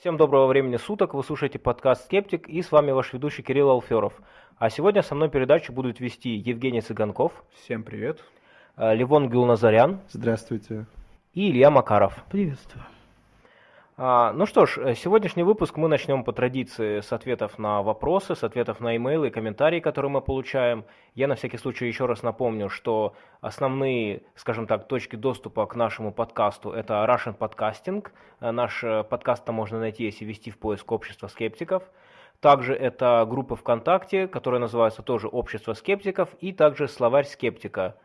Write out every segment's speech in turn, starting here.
Всем доброго времени суток, вы слушаете подкаст «Скептик» и с вами ваш ведущий Кирилл Алферов. А сегодня со мной передачу будут вести Евгений Цыганков. Всем привет. Э, Левон Гюлназарян. Здравствуйте. И Илья Макаров. Приветствую. А, ну что ж, э, сегодняшний выпуск мы начнем по традиции с ответов на вопросы, с ответов на имейлы и комментарии, которые мы получаем. Я на всякий случай еще раз напомню, что основные, скажем так, точки доступа к нашему подкасту это Russian Podcasting. Э, наш э, подкаст там можно найти, если ввести в поиск общества скептиков. Также это группа ВКонтакте, которая называется тоже «Общество скептиков», и также «Словарь скептика».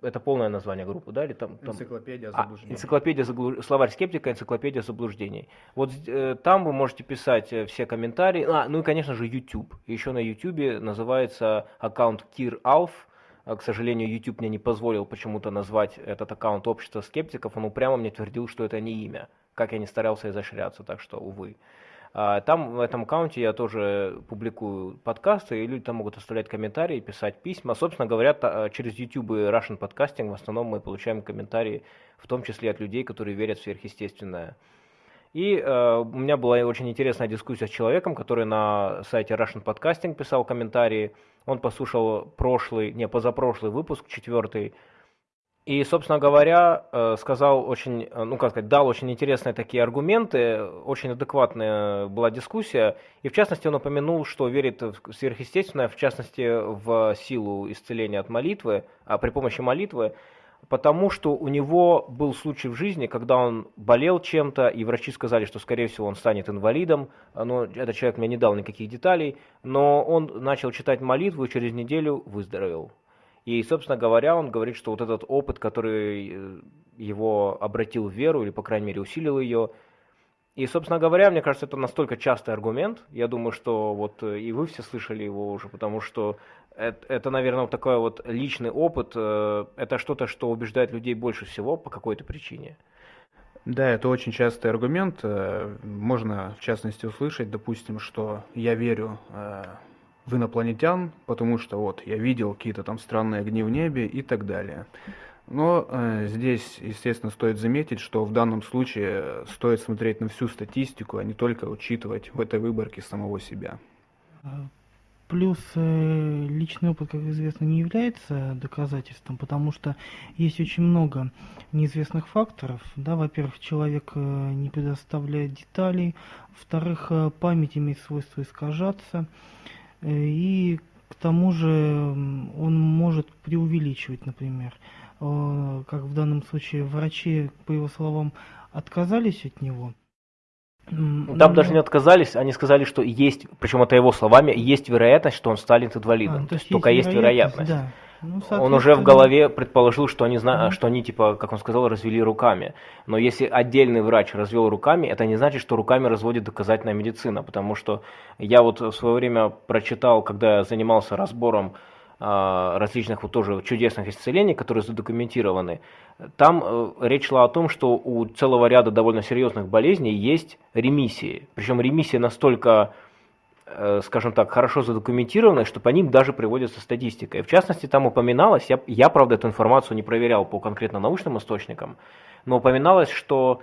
Это полное название группы, да? Или там, там... Энциклопедия А, заблуждений. энциклопедия заблу- словарь скептика, энциклопедия заблуждений. Вот э, там вы можете писать э, все комментарии. А, ну и, конечно же, YouTube. Еще на YouTube называется аккаунт Кир Алф. А, К сожалению, YouTube мне не позволил почему-то назвать этот аккаунт общества скептиков. Он упрямо мне твердил, что это не имя. Как я не старался изощряться, так что, увы. А, Там в этом аккаунте я тоже публикую подкасты, и люди там могут оставлять комментарии, писать письма. Собственно говоря, та- через YouTube и Russian Podcasting в основном мы получаем комментарии, в том числе от людей, которые верят в сверхъестественное. И э, у меня была очень интересная дискуссия с человеком, который на сайте Russian Podcasting писал комментарии. Он послушал прошлый, не, позапрошлый выпуск, четвертый, и, собственно говоря, э, сказал очень, э, ну как сказать, дал очень интересные такие аргументы, очень адекватная была дискуссия, и в частности он упомянул, что верит в сверхъестественное, в частности в силу исцеления от молитвы, а при помощи молитвы, потому что у него был случай в жизни, когда он болел чем-то, и врачи сказали, что, скорее всего, он станет инвалидом, но этот человек мне не дал никаких деталей, но он начал читать молитву и через неделю выздоровел. И, собственно говоря, он говорит, что вот этот опыт, который э, его обратил в веру, или, по крайней мере, усилил ее, и, собственно говоря, мне кажется, это настолько частый аргумент, я думаю, что вот э, и вы все слышали его уже, потому что это, это, наверное, вот такой вот личный опыт, э, это что-то, что убеждает людей больше всего по какой-то причине. Да, это очень частый аргумент. Можно, в частности, услышать, допустим, что я верю в инопланетян, потому что вот я видел какие-то там странные огни в небе и так далее. Но э, здесь, естественно, стоит заметить, что в данном случае стоит смотреть на всю статистику, а не только учитывать в этой выборке самого себя. А, Плюс э, личный опыт, как известно, не является доказательством, потому что есть очень много неизвестных факторов. Да, во-первых, человек э, не предоставляет деталей, во-вторых, э, память имеет свойство искажаться, и к тому же он может преувеличивать, например. Э, Как в данном случае врачи, по его словам, отказались от него. Ну, Там но- даже не отказались, они сказали, что есть, причем это его словами, есть вероятность, что он станет инвалидом. А, то есть только есть вероятность. да. Ну, Он уже в голове предположил, что они, зна... Мгм. что они, типа, как он сказал, развели руками. Но если отдельный врач развел руками, это не значит, что руками разводит доказательная медицина. Потому что я вот в свое время прочитал, когда я занимался разбором различных вот тоже чудесных исцелений, которые задокументированы, там э, речь шла о том, что у целого ряда довольно серьезных болезней есть ремиссии. Причем ремиссии настолько э, скажем так, хорошо задокументированы, что по ним даже приводится статистика. И в частности, там упоминалось, я, я, правда, эту информацию не проверял по конкретно научным источникам, но упоминалось, что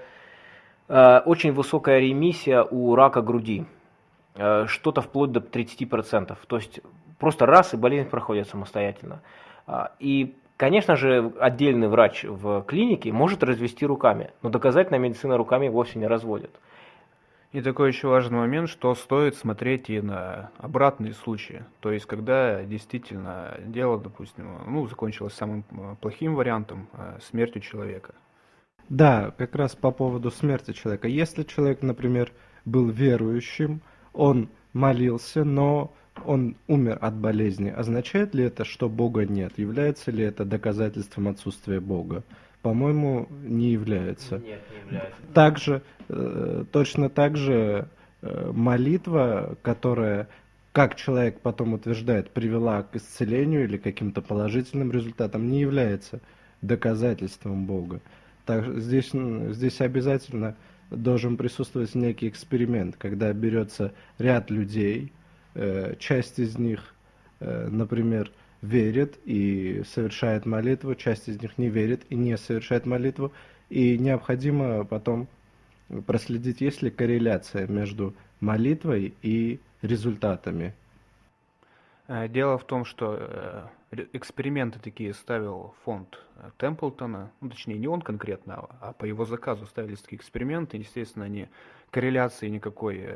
э, очень высокая ремиссия у рака груди, э, что-то вплоть до 30%. То есть просто раз и болезнь проходит самостоятельно. А, И, конечно же, отдельный врач в клинике может развести руками, но доказательная медицина руками вовсе не разводит. И такой еще важный момент, что стоит смотреть и на обратные случаи. То есть, когда действительно дело, допустим, ну, закончилось самым э, плохим вариантом, э, смертью человека. Да, как раз по поводу смерти человека. Если человек, например, был верующим, он молился, но он умер от болезни, означает ли это, что Бога нет? Является ли это доказательством отсутствия Бога? По-моему, не является. Нет, не является. Также, э, точно так же э, молитва, которая, как человек потом утверждает, привела к исцелению или каким-то положительным результатам, не является доказательством Бога. Так, здесь, здесь обязательно должен присутствовать некий эксперимент, когда берется ряд людей, часть из них, э, например, верит и совершает молитву, часть из них не верит и не совершает молитву, и необходимо потом проследить, есть ли корреляция между молитвой и результатами. Э, дело в том, что э, эксперименты такие ставил фонд э, Темплтона, ну, точнее не он конкретно, а по его заказу ставились такие эксперименты, естественно, они корреляции никакой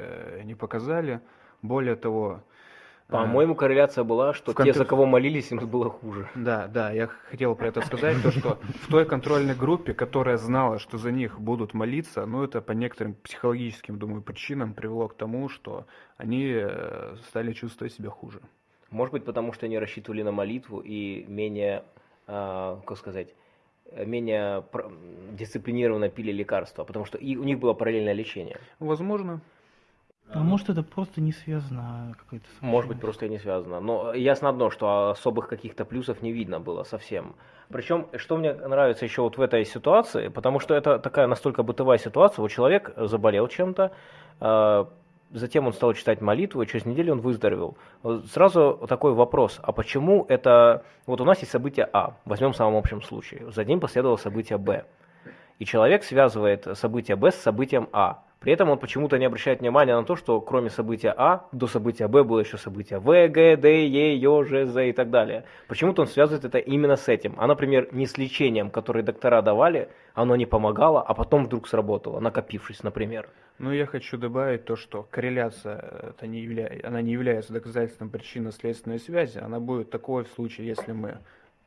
не показали. Более того, по-моему, корреляция была, что те, за кого молились, им было хуже. Да, да, я хотел про это сказать, то, что в той контрольной группе, которая знала, что за них будут молиться, ну, это по некоторым психологическим, думаю, причинам привело к тому, что они э, стали чувствовать себя хуже. Может быть, потому что они рассчитывали на молитву и менее, э, как сказать, менее дисциплинированно пили лекарства, потому что и у них было параллельное лечение. Возможно. А может это просто не связано какой-то Может быть просто и не связано. Но ясно одно, что особых каких-то плюсов не видно было совсем. Причем, что мне нравится еще вот в этой ситуации, потому что это такая настолько бытовая ситуация, вот человек заболел чем-то, э, затем он стал читать молитву, и через неделю он выздоровел. Сразу такой вопрос, а почему это... Вот у нас есть событие А, возьмем в самом общем случае, за ним последовало событие Б. И человек связывает событие Б с событием А. При этом он почему-то не обращает внимания на то, что кроме события А, до события Б было еще событие В, Г, Д, Е, Ё, Ж, З и так далее. Почему-то он связывает это именно с этим. А, например, не с лечением, которое доктора давали, оно не помогало, а потом вдруг сработало, накопившись, например. Ну, я хочу добавить то, что корреляция это не явля... она не является доказательством причинно-следственной связи. Она будет такой в случае, если мы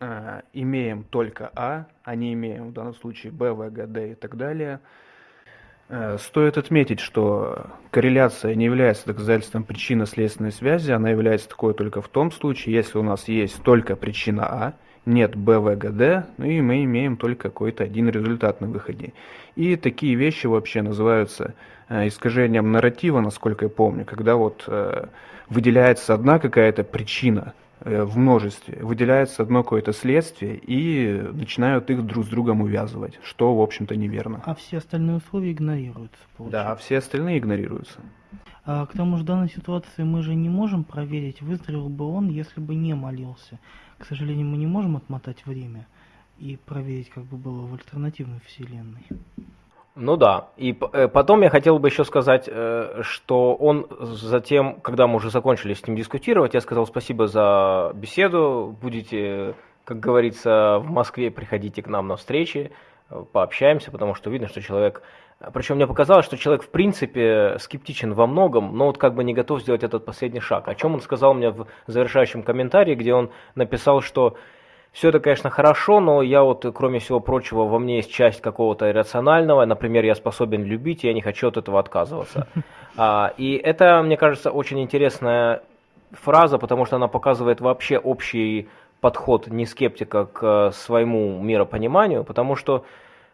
э, имеем только А, а не имеем в данном случае Б, В, Г, Д и так далее – стоит отметить, что корреляция не является доказательством причинно-следственной связи, она является такой только в том случае, если у нас есть только причина А, нет БВГД, ну и мы имеем только какой-то один результат на выходе. И такие вещи вообще называются э, искажением нарратива, насколько я помню, когда вот э, выделяется одна какая-то причина, Э, в множестве, выделяется одно какое-то следствие и начинают их друг с другом увязывать, что, в общем-то, неверно. А все остальные условия игнорируются, получается. Да, все остальные игнорируются. А, к тому же в данной ситуации мы же не можем проверить, выздоровел бы он, если бы не молился. К сожалению, мы не можем отмотать время и проверить, как бы было в альтернативной вселенной. Ну да. И э, потом я хотел бы еще сказать, э, что он затем, когда мы уже закончили с ним дискутировать, я сказал спасибо за беседу, будете, как говорится, в Москве, приходите к нам на встречи, э, пообщаемся, потому что видно, что человек... Причем мне показалось, что человек в принципе скептичен во многом, но вот как бы не готов сделать этот последний шаг. О чем он сказал мне в завершающем комментарии, где он написал, что все это, конечно, хорошо, но я вот, кроме всего прочего, во мне есть часть какого-то иррационального. Например, я способен любить, и я не хочу от этого отказываться. А, и это, мне кажется, очень интересная фраза, потому что она показывает вообще общий подход не скептика к своему миропониманию, потому что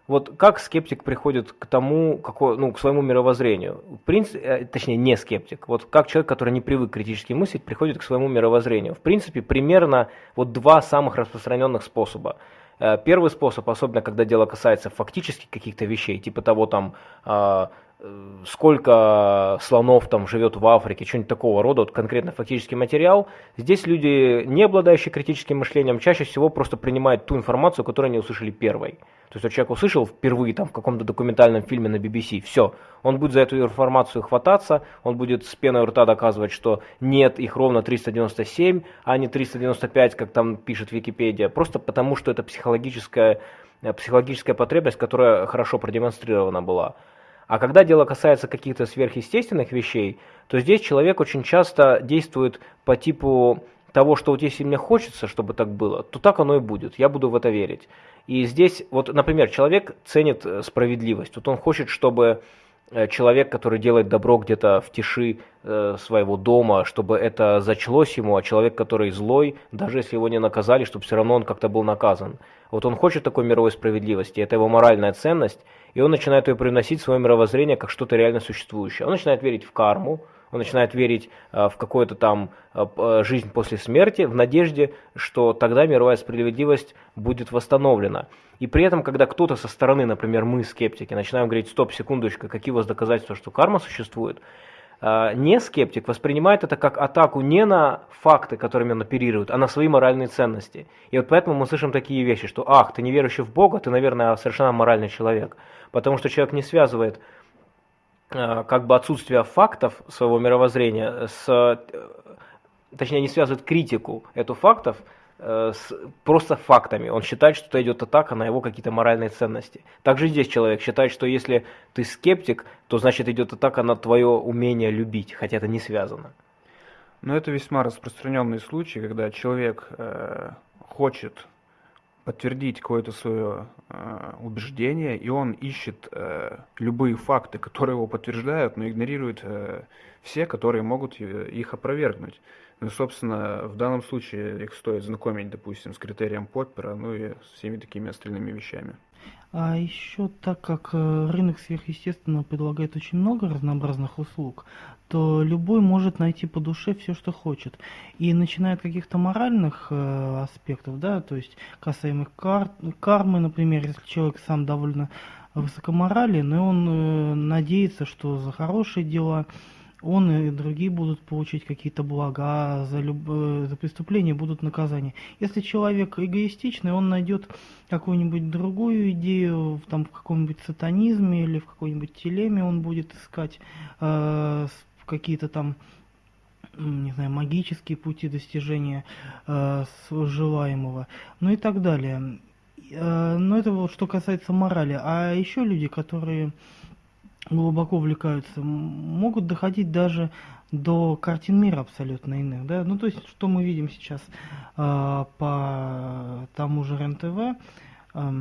вот как скептик приходит к тому, какой, ну, к своему мировоззрению? В принципе, э, точнее, не скептик. Вот как человек, который не привык критически мыслить, приходит к своему мировоззрению. В принципе, примерно вот два самых распространенных способа. Э, первый способ, особенно когда дело касается фактически каких-то вещей, типа того там, а, сколько слонов там живет в Африке, что-нибудь такого рода, вот конкретно фактический материал. Здесь люди, не обладающие критическим мышлением, чаще всего просто принимают ту информацию, которую они услышали первой. То есть вот человек услышал впервые там в каком-то документальном фильме на BBC, все, он будет за эту информацию хвататься, он будет с пеной у рта доказывать, что нет, их ровно 397, а не 395, как там пишет Википедия, просто потому что это психологическая, э, психологическая потребность, которая хорошо продемонстрирована была. А когда дело касается каких-то сверхъестественных вещей, то здесь человек очень часто действует по типу того, что вот если мне хочется, чтобы так было, то так оно и будет, я буду в это верить. И здесь, вот, например, человек ценит э, справедливость. Вот он хочет, чтобы э, человек, который делает добро где-то в тиши э, своего дома, чтобы это зачлось ему, а человек, который злой, даже если его не наказали, чтобы все равно он как-то был наказан. Вот он хочет такой мировой справедливости, это его моральная ценность, и он начинает ее приносить в свое мировоззрение как что-то реально существующее. Он начинает верить в карму, он начинает верить э, в какую-то там э, э, жизнь после смерти, в надежде, что тогда мировая справедливость будет восстановлена. И при этом, когда кто-то со стороны, например, мы, скептики, начинаем говорить, стоп, секундочку, какие у вас доказательства, что карма существует, не скептик воспринимает это как атаку не на факты, которыми он оперирует, а на свои моральные ценности. И вот поэтому мы слышим такие вещи, что ах, ты не верующий в Бога, ты, наверное, совершенно моральный человек. Потому что человек не связывает э, как бы отсутствие фактов своего мировоззрения с, э, точнее, не связывает критику эту фактов Э, с просто фактами. Он считает, что это идет атака на его какие-то моральные ценности. Также здесь человек считает, что если ты скептик, то значит идет атака на твое умение любить, хотя это не связано. Но это весьма распространенный случай, когда человек э, хочет подтвердить какое-то свое э, убеждение, и он ищет э, любые факты, которые его подтверждают, но игнорирует э, все, которые могут их опровергнуть. Ну, собственно, в данном случае их стоит знакомить, допустим, с критерием Поппера, ну и всеми такими остальными вещами. А еще так как э, рынок сверхъестественного предлагает очень много разнообразных услуг, то любой может найти по душе все, что хочет. И начиная от каких-то моральных э, аспектов, да, то есть касаемых кар кармы, например, если человек сам довольно высокоморален, и он э, надеется, что за хорошие дела он и другие будут получить какие-то блага, за, люб... Э, за преступление будут наказания. Если человек эгоистичный, он найдет какую-нибудь другую идею, там, в каком-нибудь сатанизме или в какой-нибудь телеме он будет искать э, какие-то там не знаю, магические пути достижения э, желаемого, ну и так далее. Э, но это вот что касается морали. А еще люди, которые глубоко увлекаются, могут доходить даже до картин мира абсолютно иных, да, ну то есть что мы видим сейчас э, по тому же РЕН-ТВ, э,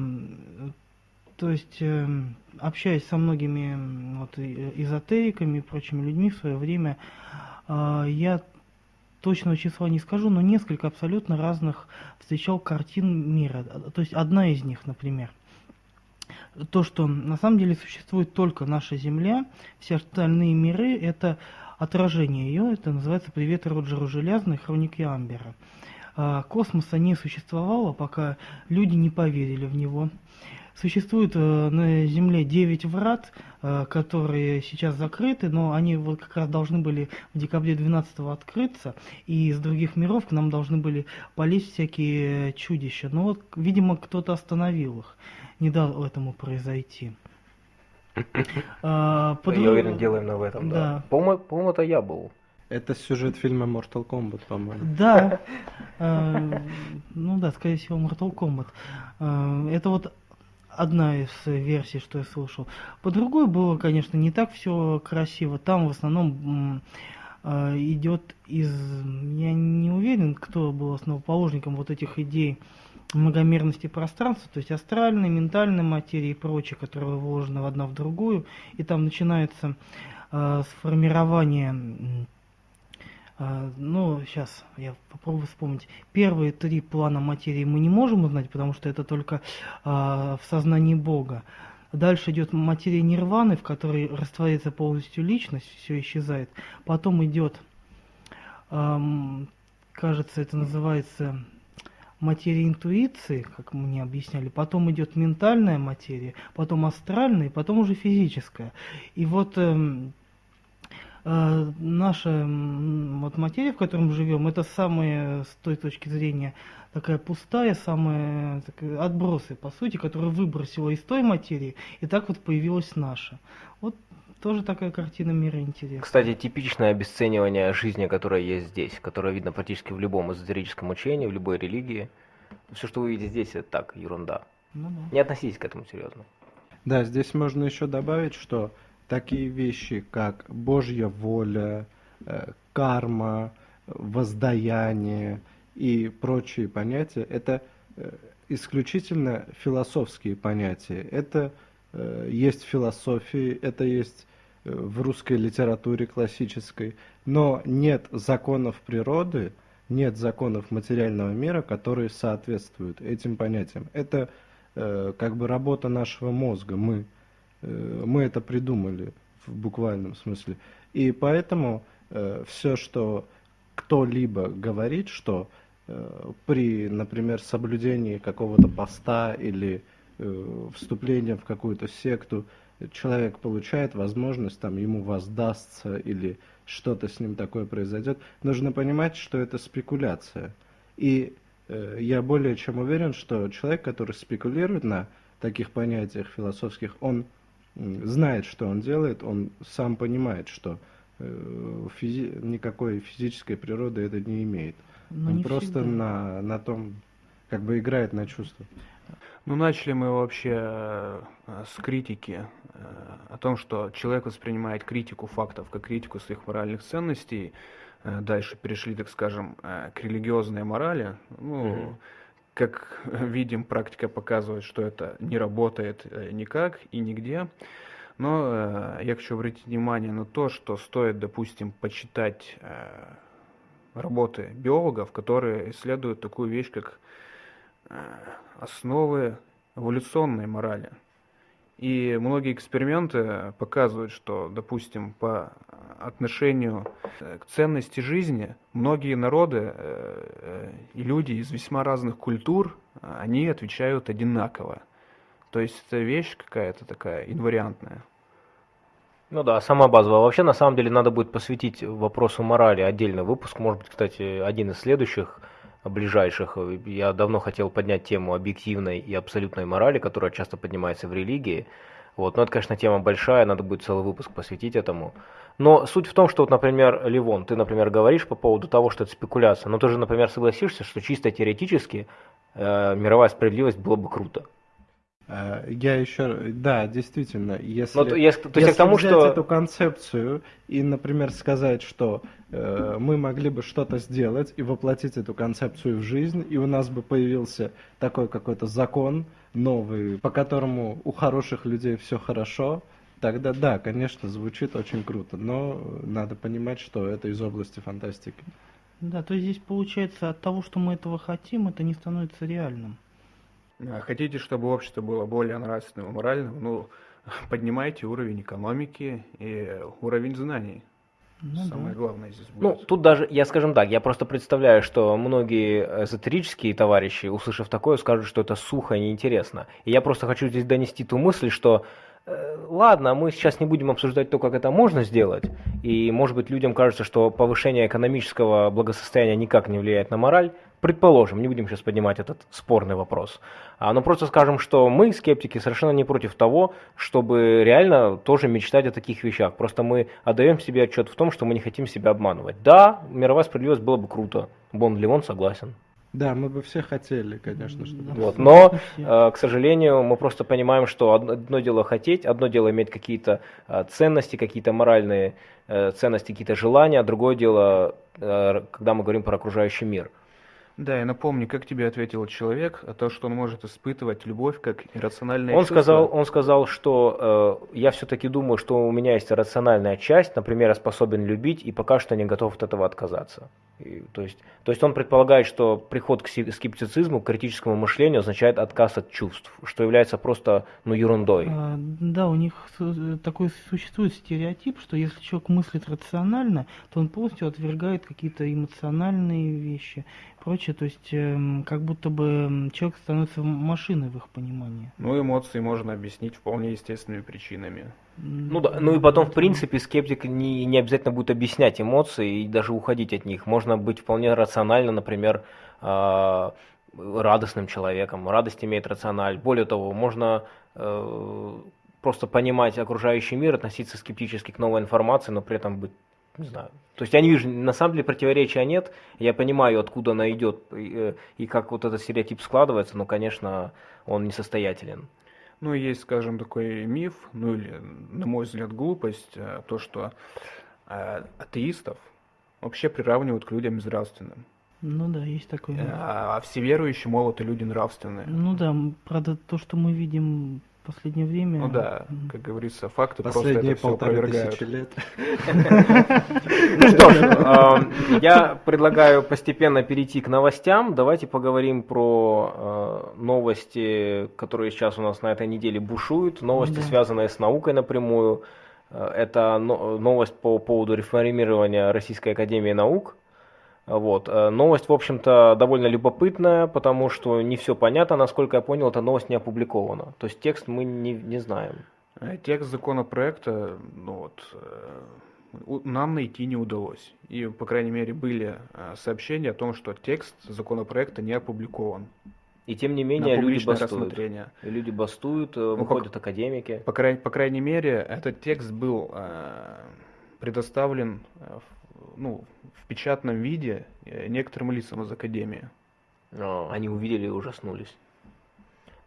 то есть э, общаясь со многими вот, эзотериками и прочими людьми в свое время, э, я точного числа не скажу, но несколько абсолютно разных встречал картин мира, то есть одна из них, например – то, что на самом деле существует только наша Земля, все остальные миры это отражение ее, это называется «Привет Роджеру Железной. Хроники Амбера». А, космоса не существовало, пока люди не поверили в него. Существует э, на Земле 9 врат, э, которые сейчас закрыты, но они вот как раз должны были в декабре 12 открыться, и из других миров к нам должны были полезть всякие чудища. Но вот, видимо, кто-то остановил их не дал этому произойти. А, под... Я уверен, делаем на в этом, да. да. По-моему, по это я был. Это сюжет фильма Mortal Kombat, по-моему. Да. А, ну да, скорее всего, Mortal Kombat. А, это вот одна из версий, что я слышал. По другой было, конечно, не так все красиво. Там в основном идет из... Я не уверен, кто был основоположником вот этих идей многомерности пространства, то есть астральной, ментальной материи и прочее, которая вложена в одна в другую, и там начинается э, сформирование, э, ну, сейчас я попробую вспомнить, первые три плана материи мы не можем узнать, потому что это только э, в сознании Бога. Дальше идет материя нирваны, в которой растворяется полностью личность, все исчезает. Потом идет, эм, кажется, это называется материя интуиции, как мне объясняли, потом идет ментальная материя, потом астральная, потом уже физическая. И вот э, э, наша вот материя, в которой мы живем, это самая, с той точки зрения, такая пустая, самая так, отбросы, по сути, которая выбросила из той материи, и так вот появилась наша. Вот тоже такая картина мира интересная. Кстати, типичное обесценивание жизни, которая есть здесь, которое видно практически в любом эзотерическом учении, в любой религии. Все, что вы видите здесь, это так, ерунда. Ну, да. Не относитесь к этому серьезно. Да, здесь можно еще добавить, что такие вещи, как Божья воля, э, карма, воздаяние и прочие понятия, это э, исключительно философские понятия. Это э, есть в философии, это есть в русской литературе классической, но нет законов природы, нет законов материального мира, которые соответствуют этим понятиям. Это э, как бы работа нашего мозга. Мы, э, мы это придумали в буквальном смысле. И поэтому э, все, что кто-либо говорит, что э, при, например, соблюдении какого-то поста или э, вступления в какую-то секту, человек получает возможность, там, ему воздастся или что-то с ним такое произойдет, нужно понимать, что это спекуляция. И э, я более чем уверен, что человек, который спекулирует на таких понятиях философских, он знает, что он делает, он сам понимает, что э, физи никакой физической природы это не имеет. Но он просто на, на том, как бы играет на чувства. Ну, начали мы вообще э, с критики э, о том, что человек воспринимает критику фактов как критику своих моральных ценностей. Э, дальше перешли, так скажем, к религиозной морали. Ну, mm-hmm. как видим, практика показывает, что это не работает никак и нигде. Но я хочу обратить внимание на то, что стоит, допустим, почитать работы биологов, которые исследуют такую вещь, как основы эволюционной морали. И многие эксперименты показывают, что, допустим, по отношению к ценности жизни, многие народы э, и люди из весьма разных культур, они отвечают одинаково. То есть это вещь какая-то такая инвариантная. Ну да, сама базовая. Вообще, на самом деле, надо будет посвятить вопросу морали отдельный выпуск. Может быть, кстати, один из следующих – ближайших. Я давно хотел поднять тему объективной и абсолютной морали, которая часто поднимается в религии. Вот. Но это, конечно, тема большая, надо будет целый выпуск посвятить этому. Но суть в том, что, вот, например, Ливон, ты, например, говоришь по поводу того, что это спекуляция, но ты же, например, согласишься, что чисто теоретически э, мировая справедливость было бы круто. Э, я еще, да, действительно, если, Но, если, то если тому, взять что... эту концепцию и, например, сказать, что э, мы могли бы что-то сделать и воплотить эту концепцию в жизнь, и у нас бы появился такой какой-то закон новый, по которому у хороших людей все хорошо, тогда да, конечно, звучит очень круто, но надо понимать, что это из области фантастики. Да, то есть здесь получается от того, что мы этого хотим, это не становится реальным. А хотите, чтобы общество было более нравственным и моральным? Ну, поднимайте уровень экономики и уровень знаний. Ну, Самое да. главное здесь будет. Ну, тут даже, я скажем так, я просто представляю, что многие эзотерические товарищи, услышав такое, скажут, что это сухо и неинтересно. И я просто хочу здесь донести ту мысль, что Э, ладно, мы сейчас не будем обсуждать то, как это можно сделать, и, может быть, людям кажется, что повышение экономического благосостояния никак не влияет на мораль. Предположим, не будем сейчас поднимать этот спорный вопрос. А, но просто скажем, что мы, скептики, совершенно не против того, чтобы реально тоже мечтать о таких вещах. Просто мы отдаем себе отчет в том, что мы не хотим себя обманывать. Да, мировая справедливость было бы круто. Бон Ливон согласен. Да, мы бы все хотели, конечно, чтобы... Вот, но, э, к сожалению, мы просто понимаем, что одно дело хотеть, одно дело иметь какие-то э, ценности, какие-то моральные э, ценности, какие-то желания, а другое дело, когда мы говорим про окружающий мир. Да, я напомню, как тебе ответил человек, о том, что он может испытывать любовь как иррациональное он чувство. Сказал, он сказал, что э, я все-таки думаю, что у меня есть рациональная часть, например, я способен любить и пока что не готов от этого отказаться. И, то, есть, то есть он предполагает, что приход к скептицизму, к критическому мышлению означает отказ от чувств, что является просто ну, ерундой. А, да, у них такой существует стереотип, что если человек мыслит рационально, то он полностью отвергает какие-то эмоциональные вещи прочее. То есть, э, как будто бы человек становится машиной в их понимании. Ну, эмоции можно объяснить вполне естественными причинами. Ну да, ну и потом, в принципе, скептик не, не обязательно будет объяснять эмоции и даже уходить от них. Можно быть вполне рационально, например, э, радостным человеком. Радость имеет рациональ. Более того, можно э, просто понимать окружающий мир, относиться скептически к новой информации, но при этом быть не знаю. То есть я не вижу, на самом деле противоречия нет. Я понимаю, откуда она идет и, э, и как вот этот стереотип складывается, но, конечно, он несостоятелен. Ну, есть, скажем, такой миф, ну или, на мой взгляд, глупость, э, то, что э, атеистов вообще приравнивают к людям безнравственным. Ну да, есть такое. А, а все верующие, мол, это люди нравственные. Ну да, правда, то, что мы видим последнее время. Ну да, как говорится, факты Последние просто это полторы тысячи лет. Ну что ж, я предлагаю постепенно перейти к новостям. Давайте поговорим про э, новости, которые сейчас у нас на этой неделе бушуют. Новости, связанные с наукой напрямую. Э, это новость по поводу реформирования Российской Академии Наук. Вот. Э, новость, в общем-то, довольно любопытная, потому что не все понятно. Насколько я понял, эта новость не опубликована. То есть текст мы не, не знаем. Э, текст законопроекта ну вот, э, нам найти не удалось. И, по крайней мере, были сообщения о том, что текст законопроекта не опубликован. И тем не менее люди бастуют. люди бастуют, Ну, выходят академики. По, край- по крайней мере, этот текст был э, предоставлен в, ну, в печатном виде э, некоторым лицам из Академии. Но они увидели и ужаснулись.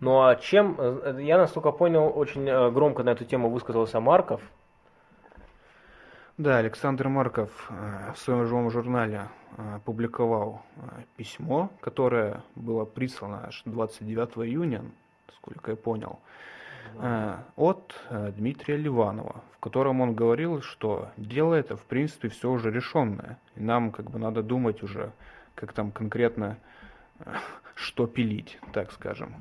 Ну а чем, э, я настолько понял, очень э, громко на эту тему высказался Марков. Да, Александр Марков э, в своем живом журнале э, публиковал э, письмо, которое было прислано аж 29 июня, сколько я понял, э, от э, Дмитрия Ливанова, в котором он говорил, что дело это в принципе все уже решенное, и нам как бы надо думать уже, как там конкретно э, что пилить, так скажем.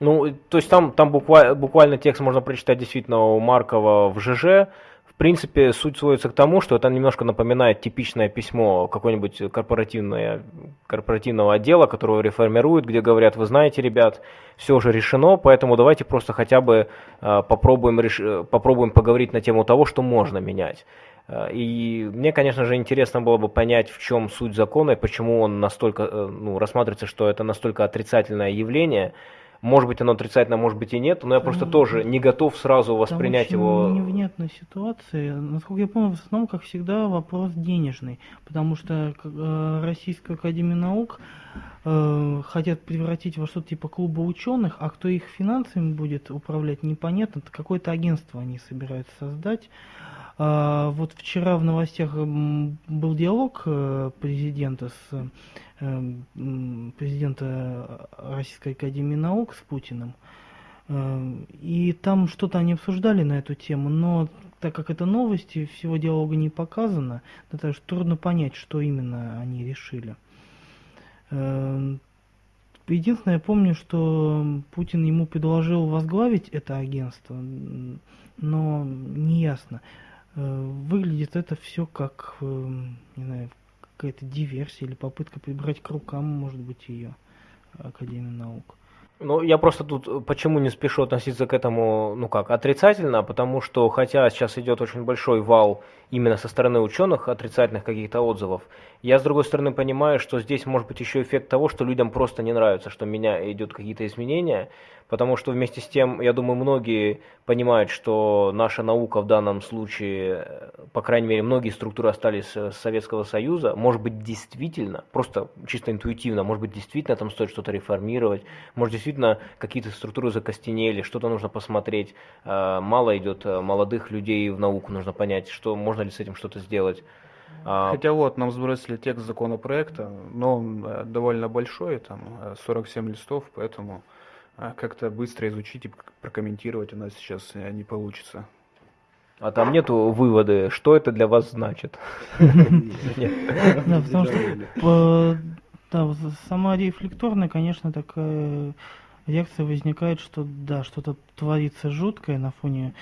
Ну, то есть там, там буквально, буквально текст можно прочитать действительно у Маркова в ЖЖ. В принципе, суть сводится к тому, что это немножко напоминает типичное письмо какой-нибудь корпоративного отдела, которого реформируют, где говорят, вы знаете, ребят, все уже решено, поэтому давайте просто хотя бы э, попробуем, реш... попробуем поговорить на тему того, что можно менять. Э, И мне, конечно же, интересно было бы понять, в чем суть закона и почему он настолько, э, ну, рассматривается, что это настолько отрицательное явление. Может быть, оно отрицательно, может быть и нет, но я просто Там- тоже не готов сразу воспринять Там его. очень невнятная ситуация. Насколько я помню, в основном, как всегда, вопрос денежный. Потому что э, Российская Академия Наук э, хотят превратить во что-то типа клуба ученых, а кто их финансами будет управлять, непонятно. Какое-то агентство они собираются создать. А, вот вчера в новостях был диалог э, президента с э, президента Российской Академии Наук с Путиным. И там что-то они обсуждали на эту тему, но так как это новости, всего диалога не показано, то так трудно понять, что именно они решили. Э, Единственное, я помню, что Путин ему предложил возглавить это агентство, но неясно. Э, Выглядит это все как, э, не знаю, какая-то диверсия или попытка прибрать к рукам, может быть, ее Академию наук. Ну, я просто тут э, почему не спешу относиться к этому, ну как, отрицательно, потому что хотя сейчас идет очень большой вал именно со стороны ученых отрицательных каких-то отзывов, я с другой стороны понимаю, что здесь может быть еще эффект того, что людям просто не нравится, что у меня идут какие-то изменения, потому что вместе с тем, я думаю, многие понимают, что наша наука в данном случае, по крайней мере, многие структуры остались э, Советского Союза, может быть, действительно, просто чисто интуитивно, может быть, действительно там стоит что-то реформировать, может, действительно какие-то структуры закостенели, что-то нужно посмотреть, э, мало идет э, молодых людей в науку, нужно понять, что можно ли с этим что-то сделать. А, Хотя вот нам сбросили текст законопроекта, но он э, довольно большой, там э, 47 листов, поэтому э, как-то быстро изучить и пр- прокомментировать у нас сейчас э, не получится. а там нету выводы, что это для вас значит. Да, потому что сама рефлекторная, конечно, такая реакция возникает, что да, что-то творится жуткое на фоне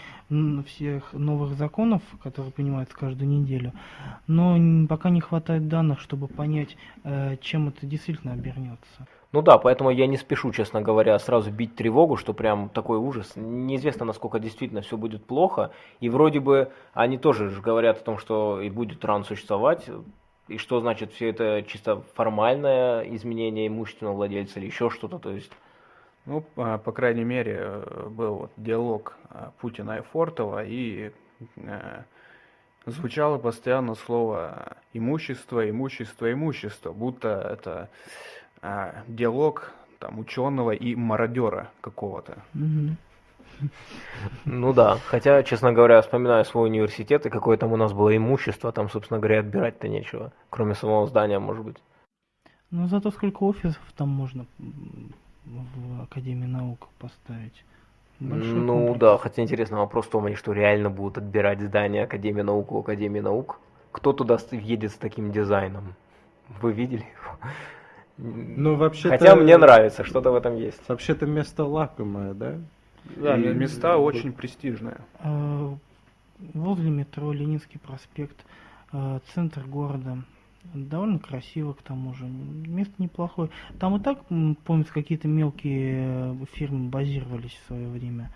всех новых законов, которые принимаются каждую неделю, но пока не хватает данных, чтобы понять, э, чем это действительно обернется. Ну да, поэтому я не спешу, честно говоря, сразу бить тревогу, что прям такой ужас. Неизвестно, насколько действительно все будет плохо. И вроде бы они тоже же говорят о том, что и будет ран существовать. И что значит все это чисто формальное изменение имущественного владельца или еще что-то. То есть, Ну, а, по крайней мере, э, был вот диалог а, Путина и Фортова, и э, звучало постоянно слово имущество, имущество, имущество, будто это а, диалог там ученого и мародера какого-то. Ну да. Хотя, честно говоря, вспоминаю свой университет и какое там у нас было имущество, там, собственно говоря, отбирать-то нечего. Кроме самого здания, может быть. Но зато сколько офисов там можно в Академии наук поставить. Большой ну комплекс. да, хотя интересный вопрос в том, они что реально будут отбирать здание Академии наук у Академии наук? Кто туда едет с таким дизайном? Вы видели его? Ну, вообще Хотя мне нравится, что-то в этом есть. Вообще-то место лакомое, да? Да, И- места очень престижные. Э, Возле метро Ленинский проспект, э, центр города. Довольно красиво, к тому же. Место неплохое. Там и так, помнится, какие-то мелкие э, фирмы базировались в свое время.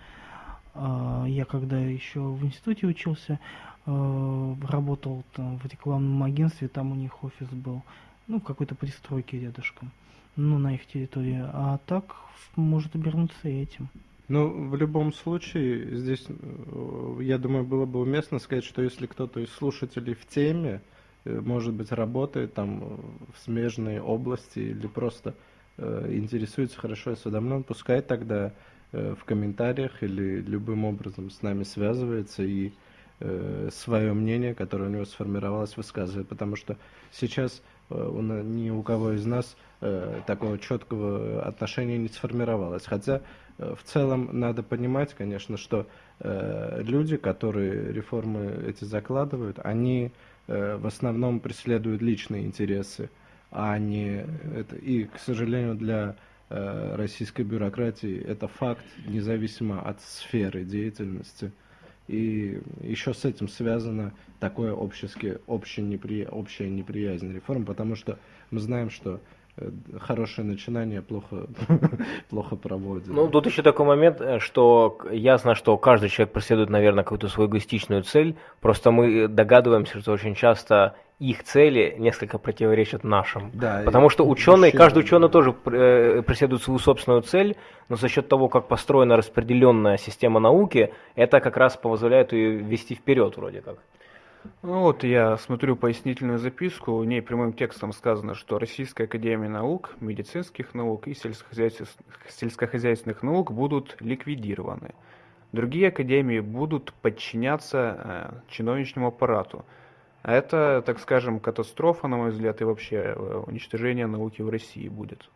А, Я когда еще в институте учился, э, работал там в рекламном агентстве, там у них офис был. Ну, в какой-то пристройке рядышком. ну, на их территории, а так может обернуться этим. Ну, в любом случае, здесь, э, я думаю, было бы уместно сказать, что если кто-то из слушателей в теме, может быть, работает там в смежной области или просто э, интересуется хорошо осведомлен, пускай тогда э, в комментариях или любым образом с нами связывается и э, свое мнение, которое у него сформировалось, высказывает. Потому что сейчас э, у, ни у кого из нас э, такого четкого отношения не сформировалось. Хотя Э, в целом надо понимать, конечно, что э, люди, которые реформы эти закладывают, они э, в основном преследуют личные интересы, а не это. И, к сожалению, для э, российской бюрократии это факт, независимо от сферы деятельности. И еще с этим связано такое общески, общее непри, общая неприязнь реформ, потому что мы знаем, что Э, хорошее начинание плохо, плохо проводит. Ну, тут еще такой момент, э, что ясно, что каждый человек преследует, наверное, какую-то свою эгоистичную цель, просто мы догадываемся, что очень часто их цели несколько противоречат нашим. Да, Потому что ученые, каждый ученый тоже э, преследует свою собственную цель, но за счет того, как построена распределенная система науки, это как раз позволяет ее вести вперед вроде как. Ну вот я смотрю пояснительную записку, в ней прямым текстом сказано, что Российская Академия Наук, Медицинских наук и сельскохозяйственных наук будут ликвидированы. Другие академии будут подчиняться э, чиновничному аппарату. А это, так скажем, катастрофа, на мой взгляд, и вообще э, уничтожение науки в России будет.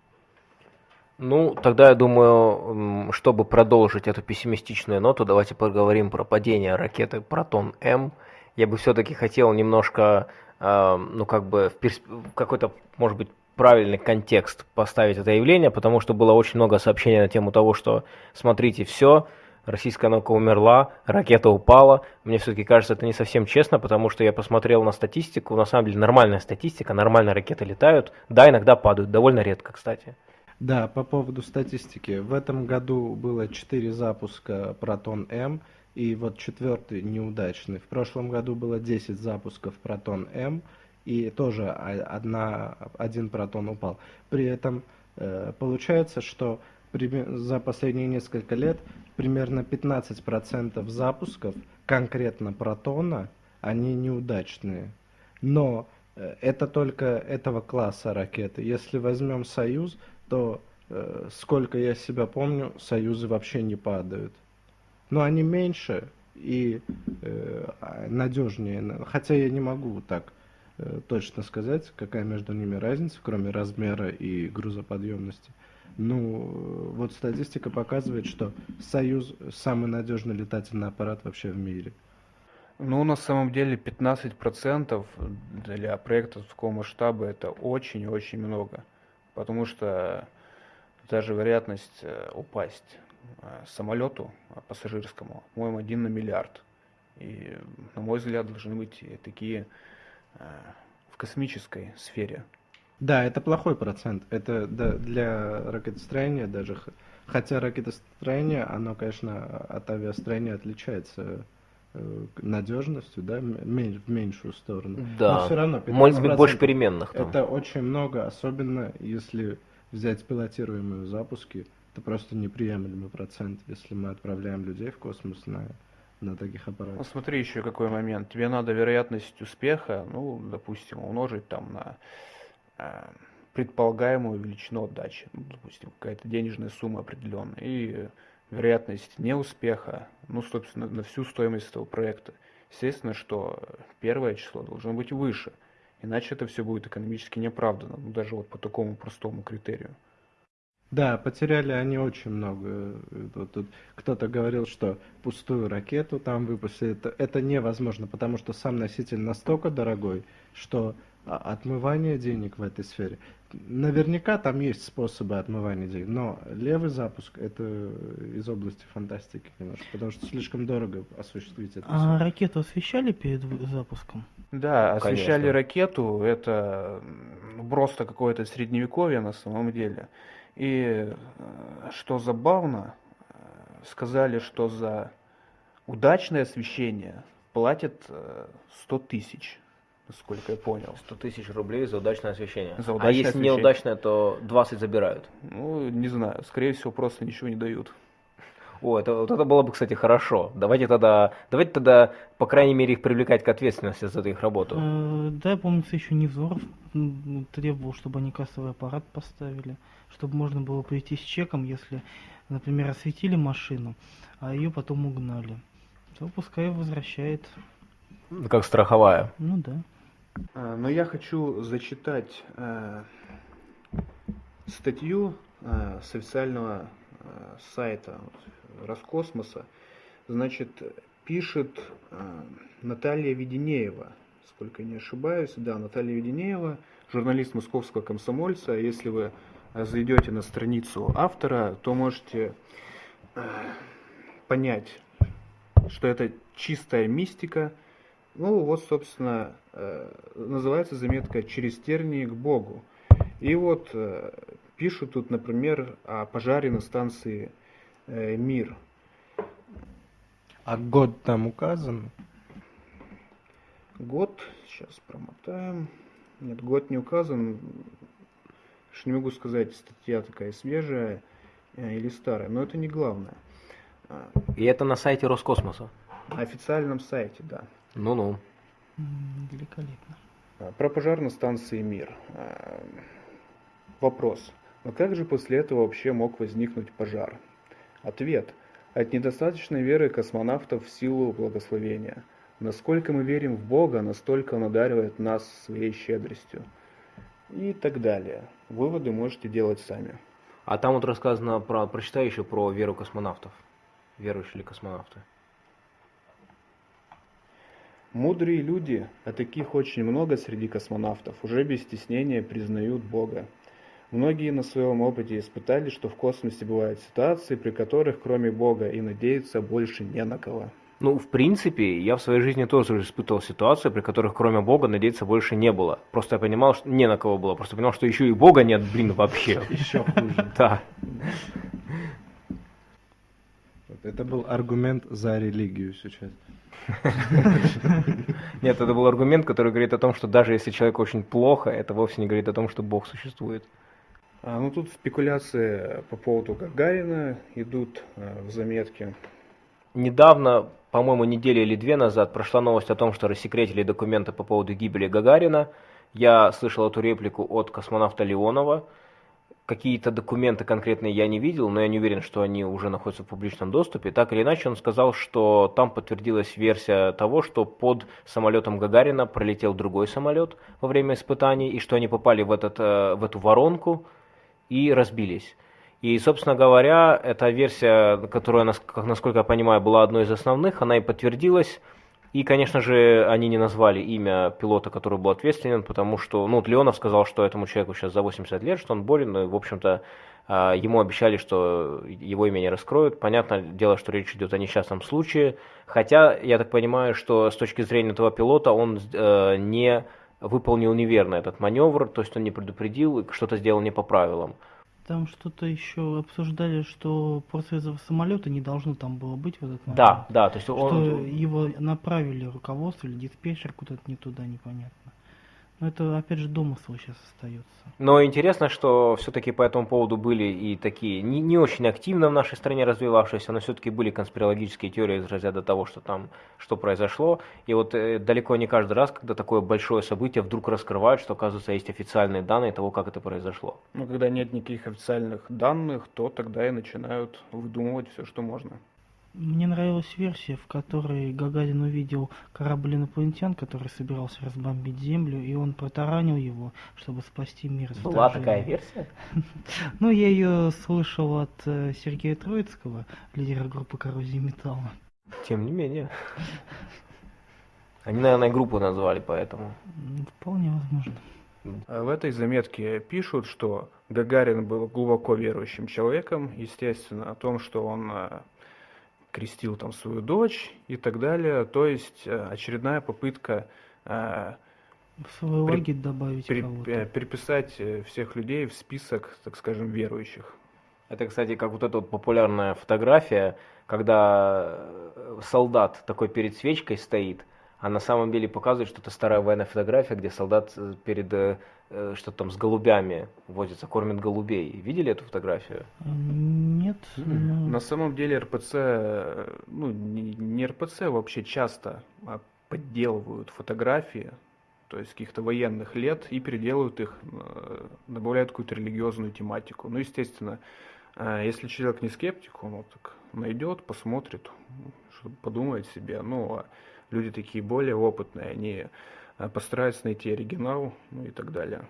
Ну, тогда я думаю, чтобы продолжить эту пессимистичную ноту, давайте поговорим про падение ракеты Протон-М я бы все-таки хотел немножко, э, ну как бы в персп... какой-то, может быть, правильный контекст поставить это явление, потому что было очень много сообщений на тему того, что смотрите, все, российская наука умерла, ракета упала. Мне все-таки кажется, это не совсем честно, потому что я посмотрел на статистику, на самом деле нормальная статистика, нормальные ракеты летают, да, иногда падают, довольно редко, кстати. Да, по поводу статистики. В этом году было 4 запуска Протон-М, и вот четвертый неудачный. В прошлом году было 10 запусков Протон-М, и тоже одна, один протон упал. При этом э, получается, что за последние несколько лет примерно 15% запусков конкретно протона, они неудачные. Но э, это только этого класса ракеты. Если возьмем Союз, то э, сколько я себя помню, Союзы вообще не падают но они меньше и э, надежнее. Хотя я не могу так э, точно сказать, какая между ними разница, кроме размера и грузоподъемности. Ну, вот статистика показывает, что Союз самый надежный летательный аппарат вообще в мире. Ну, на самом деле 15% для проекта такого масштаба это очень-очень много. Потому что даже вероятность э, упасть самолету пассажирскому, по-моему, один на миллиард. И, на мой взгляд, должны быть такие э, в космической сфере. Да, это плохой процент. Это для ракетостроения даже, хотя ракетостроение, оно, конечно, от авиастроения отличается э, надежностью, да, в меньшую сторону. Да, Но все равно может быть больше переменных. Там. Это очень много, особенно если взять пилотируемые запуски, это просто неприемлемый процент, если мы отправляем людей в космос на, на таких аппаратах. Ну, смотри еще какой момент. Тебе надо вероятность успеха, ну, допустим, умножить там на э, предполагаемую величину отдачи. Ну, допустим, какая-то денежная сумма определенная. И вероятность неуспеха, ну, собственно, на всю стоимость этого проекта. Естественно, что первое число должно быть выше. Иначе это все будет экономически неоправданно, ну, даже вот по такому простому критерию. Да, потеряли они очень много. Тут, тут кто-то говорил, что пустую ракету там выпустили. Это, это невозможно, потому что сам носитель настолько дорогой, что отмывание денег в этой сфере. Наверняка там есть способы отмывания денег, но левый запуск это из области фантастики немножко, потому что слишком дорого осуществить это. А все. ракету освещали перед запуском? Да, освещали Конечно. ракету, это просто какое-то средневековье на самом деле. И э, что забавно, э, сказали, что за удачное освещение платят 100 э, тысяч. насколько я понял. 100 тысяч рублей за удачное освещение. За а удачное если освещение. неудачное, то 20 забирают. Ну, не знаю, скорее всего, просто ничего не дают. О, это, вот это было бы, кстати, хорошо. Давайте тогда, давайте тогда, по крайней мере, их привлекать к ответственности за их работу. Э, Да, помнится, еще Невзоров требовал, чтобы они кассовый аппарат поставили, чтобы можно было прийти с чеком, если, например, осветили машину, а ее потом угнали. То пускай возвращает. Как страховая. Ну да. А, Но я хочу зачитать э, статью э, с официального э, сайта Роскосмоса. Значит, пишет э, Наталья Веденеева, сколько не ошибаюсь, да, Наталья Веденеева, журналист московского комсомольца. Если вы зайдете на страницу автора, то можете э, понять, что это чистая мистика. Ну, вот, собственно, э, называется заметка «Через тернии к Богу». И вот пишут тут, например, о пожаре на станции «Мир». А год там указан? Год, сейчас промотаем. Нет, год не указан. Уж не могу сказать, статья такая свежая э, или старая, но это не главное. А, И это на сайте Роскосмоса. На официальном сайте, да. Ну-ну. Великолепно. А, Про пожар на станции «Мир». А, Вопрос. Но как же после этого вообще мог возникнуть пожар? Ответ. От недостаточной веры космонавтов в силу благословения. Насколько мы верим в Бога, настолько Он одаривает нас своей щедростью. И так далее. Выводы можете делать сами. А там вот рассказано про, прочитай еще про веру космонавтов. Верующие ли космонавты? Мудрые люди, а таких очень много среди космонавтов, уже без стеснения признают Бога. Многие на своем опыте испытали, что в космосе бывают ситуации, при которых кроме Бога и надеяться больше не на кого. Ну, в принципе, я в своей жизни тоже испытывал ситуации, при которых кроме Бога надеяться больше не было. Просто я понимал, что не на кого было. Просто понимал, что еще и Бога нет, блин, вообще. Еще хуже. Да. Вот Это был аргумент за религию сейчас. Нет, это был аргумент, который говорит о том, что даже если человеку очень плохо, это вовсе не говорит о том, что Бог существует. А, ну тут спекуляции по поводу Гагарина идут а, в заметке. Недавно, по-моему, неделю или две назад прошла новость о том, что рассекретили документы по поводу гибели Гагарина. Я слышал эту реплику от космонавта Леонова. Какие-то документы конкретные я не видел, но я не уверен, что они уже находятся в публичном доступе. Так или иначе, он сказал, что там подтвердилась версия того, что под самолетом Гагарина пролетел другой самолет во время испытаний, и что они попали в, этот, э, в эту воронку и разбились. И, собственно говоря, эта версия, которая, насколько я понимаю, была одной из основных, она и подтвердилась. И, конечно же, они не назвали имя пилота, который был ответственен, потому что, ну, Леонов сказал, что этому человеку сейчас за 80 лет, что он болен, и, в общем-то, а, ему обещали, что его имя не раскроют. Понятное дело, что речь идет о несчастном случае, хотя, я так понимаю, что с точки зрения этого пилота он э, не выполнил неверно этот маневр, то есть он не предупредил и что-то сделал не по правилам. Там что-то еще обсуждали, что просто из-за самолета не должно там было быть в этот момент. Да, да, то есть Что он... его направили руководство или диспетчер куда-то не туда, непонятно. Но это, опять же, домысл сейчас остается. Но интересно, что все-таки по этому поводу были и такие не, не очень активно в нашей стране развивавшиеся, но все-таки были конспирологические теории из разряда того, что там что произошло. И вот э, далеко не каждый раз, когда такое большое событие вдруг раскрывают, что оказывается есть официальные данные того, как это произошло. Но когда нет никаких официальных данных, то тогда и начинают выдумывать все, что можно. Мне нравилась версия, в которой Гагарин увидел корабль инопланетян, который собирался разбомбить Землю, и он протаранил его, чтобы спасти мир. Была такая версия? Ну, я ее слышал от э, Сергея Троицкого, лидера группы Коррозии Металла. Тем не менее. Они, наверное, группу назвали поэтому. М, Вполне возможно. А В этой заметке пишут, что Гагарин был глубоко верующим человеком, естественно, о том, что он э, крестил там свою дочь и так далее. То есть э, очередная попытка э, В свой При- добавить при- кого-то. э, переписать всех людей в список, так скажем, верующих. Это, кстати, как вот эта вот популярная фотография, когда солдат такой перед свечкой стоит, а на самом деле показывает, что это старая военная фотография, где солдат э, перед э, э, что там с голубями возится, кормит голубей. Видели эту фотографию? Нет. но- На самом деле РПЦ, э, ну не, РПЦ, вообще часто а, подделывают фотографии, то есть каких-то военных лет, и переделывают их, добавляют какую-то религиозную тематику. Ну, естественно, если человек не скептик, он вот так найдет, посмотрит, что подумает себе. Ну, а люди такие более опытные, они э, постараются найти оригинал, ну и так далее.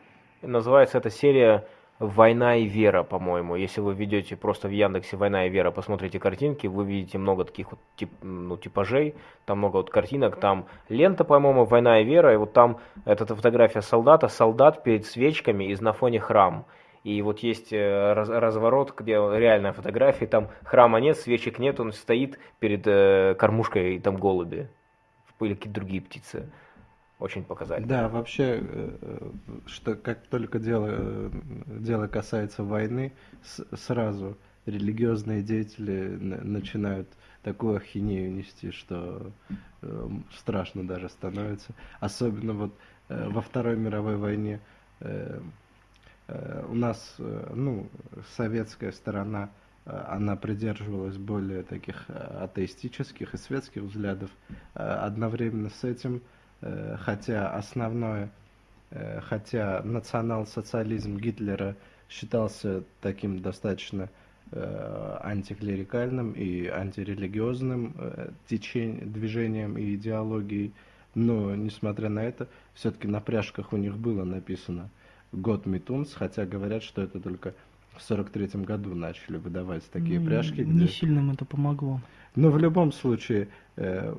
Называется эта серия «Война и вера», по-моему. Если вы ведете просто в Яндексе «Война и вера», посмотрите картинки, вы видите много таких вот тип, ну, типажей, там много вот картинок, там лента, по-моему, «Война и вера», и вот там эта фотография солдата, солдат перед свечками и на фоне храм. И вот есть э, раз- разворот, где реальная фотография, там храма нет, свечек нет, он стоит перед э, кормушкой, и там голуби или какие-то другие птицы. Очень показательно. Да, вообще, э, э, что как только дело, э, дело касается войны, с- сразу религиозные деятели на- начинают такую ахинею нести, что страшно даже становится. Особенно вот во Второй мировой войне у нас, ну, советская сторона, она придерживалась более таких э, атеистических и светских взглядов. Э, Одновременно с этим Э, хотя основное, э, хотя национал-социализм Гитлера считался таким достаточно э, антиклерикальным и антирелигиозным э, течень- движением и идеологией, но, несмотря на это, все-таки на пряжках у них было написано «Год Митунс», хотя говорят, что это только в 43 году начали выдавать такие м, пряжки, Не где... сильно им это помогло. Но в любом случае, э,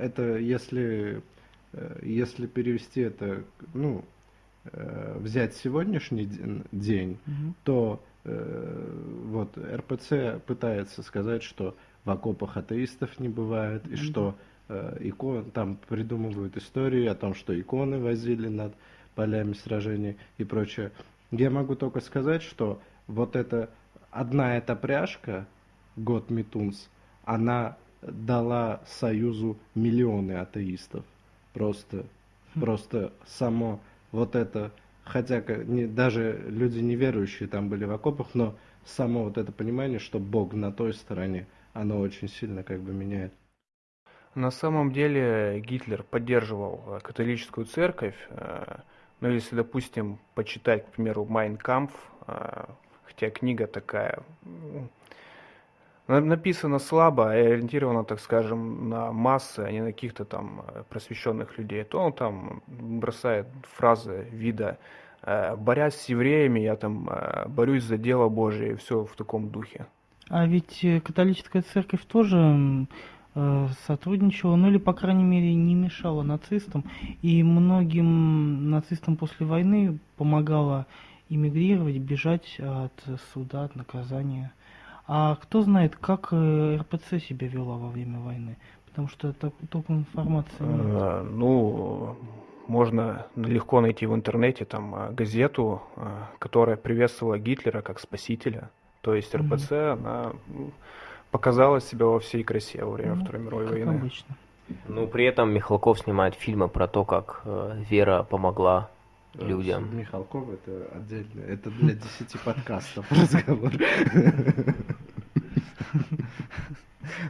это если, э, если перевести это, ну, э, взять сегодняшний ден- день, Мгм. то вот РПЦ пытается сказать, что в окопах атеистов не бывает, и Мгм. что икон, там придумывают истории о том, что иконы возили над полями сражений и прочее. Я могу только сказать, что вот эта одна эта пряжка, год Митунс, она дала Союзу миллионы атеистов. Просто, Хм. просто само вот это, хотя не, даже люди неверующие там были в окопах, но само вот это понимание, что Бог на той стороне, оно очень сильно как бы меняет. На самом деле Гитлер поддерживал э, католическую церковь, э, но если, допустим, почитать, к примеру, Kampf, э, хотя книга такая написана слабо, и ориентирована, так скажем, на массы, а не на каких-то там э, просвещенных людей, то он там бросает фразы вида э, «борясь с евреями, я там э, борюсь за дело Божие», и все в таком духе. А ведь католическая церковь тоже сотрудничала, ну или, по крайней мере, не мешала нацистам. И многим нацистам после войны помогала эмигрировать, бежать от суда, от наказания. А кто знает, как э, РПЦ себя вела во время войны? Потому что так, толком информации нет. Э, Ну, можно легко найти в интернете там э, газету, э, которая приветствовала Гитлера как спасителя. То есть. РПЦ, она м, показала себя во всей красе во время Ну, Второй мировой как войны. обычно. Ну, при этом Михалков снимает фильмы про то, как э, Вера помогла Э, людям. Михалков это отдельно, это для 10 подкастов разговор.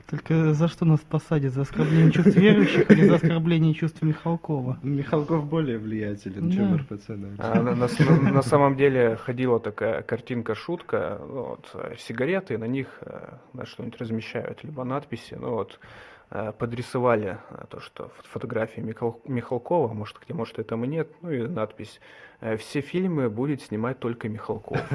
Только за что нас посадят? За оскорбление чувств верующих или за оскорбление чувств Михалкова? Михалков более влиятелен, чем Да. РПЦ, наверное. А на, самом деле ходила такая картинка-шутка, ну, вот, э, сигареты, на них э, что-нибудь размещают, либо надписи, ну вот, подрисовали э, то, что фот- фотографии Михал- Михалкова, может, где, может, этого нет, ну и надпись э, «Все фильмы будет снимать только Михалков».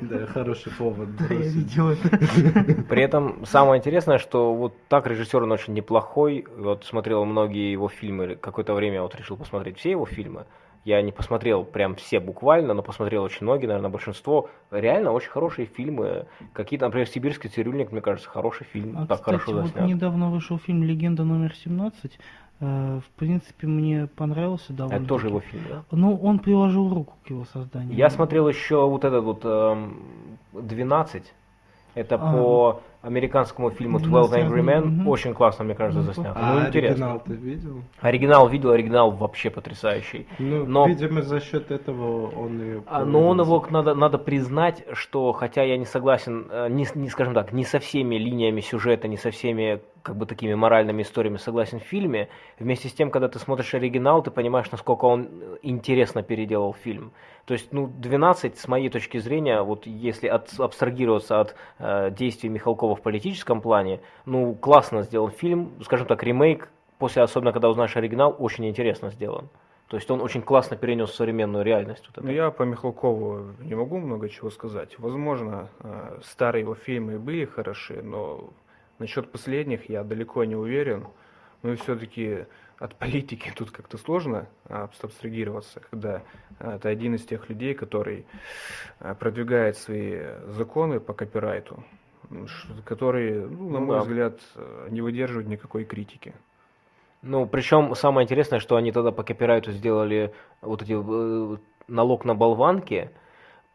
Да, хороший повод. Да, я бросить. видел это. При этом самое интересное, что вот так режиссер он очень неплохой. Вот смотрел многие его фильмы. Какое-то время вот решил посмотреть все его фильмы. Я не посмотрел прям все буквально, но посмотрел очень многие, наверное, большинство. Реально очень хорошие фильмы. Какие-то, например, «Сибирский цирюльник», мне кажется, хороший фильм. А, так кстати, хорошо вот заснят. недавно вышел фильм «Легенда номер 17». Э, В принципе, мне понравился довольно. Это тоже его фильм, да? Ну, он приложил руку к его созданию. Я смотрел еще вот этот вот эм, 12. Это А. по американскому фильму 12 12 Angry Men. Очень классно, мне кажется, Ну, заснято. А ну, интересно. оригинал ты видел? Оригинал видел, оригинал вообще потрясающий. Ну, Но- видимо, за счет этого он и... А, Но он его надо, надо признать, что хотя я не согласен, э, не, с- не скажем так, не со всеми линиями сюжета, не со всеми как бы такими моральными историями согласен в фильме, вместе с тем, когда ты смотришь оригинал, ты понимаешь, насколько он э, интересно переделал фильм. То есть, ну, 12, с моей точки зрения, вот если от- абстрагироваться от э, действий Михалкова в политическом плане, ну, классно сделан фильм, скажем так, ремейк, после, особенно когда узнаешь оригинал, очень интересно сделан. То есть он очень классно перенес современную реальность. Вот. Ну, я по Михалкову не могу много чего сказать. Возможно, э, старые его фильмы были хороши, но насчет последних я далеко не уверен. Ну и все-таки от политики тут как-то сложно а, абстрагироваться, когда э, ты один из тех людей, который э, продвигает свои законы по копирайту, которые, ну, на Ну мой да. взгляд, э, не выдерживают никакой критики. Ну, причем самое интересное, что они тогда по копирайту сделали вот эти э, налог на болванки.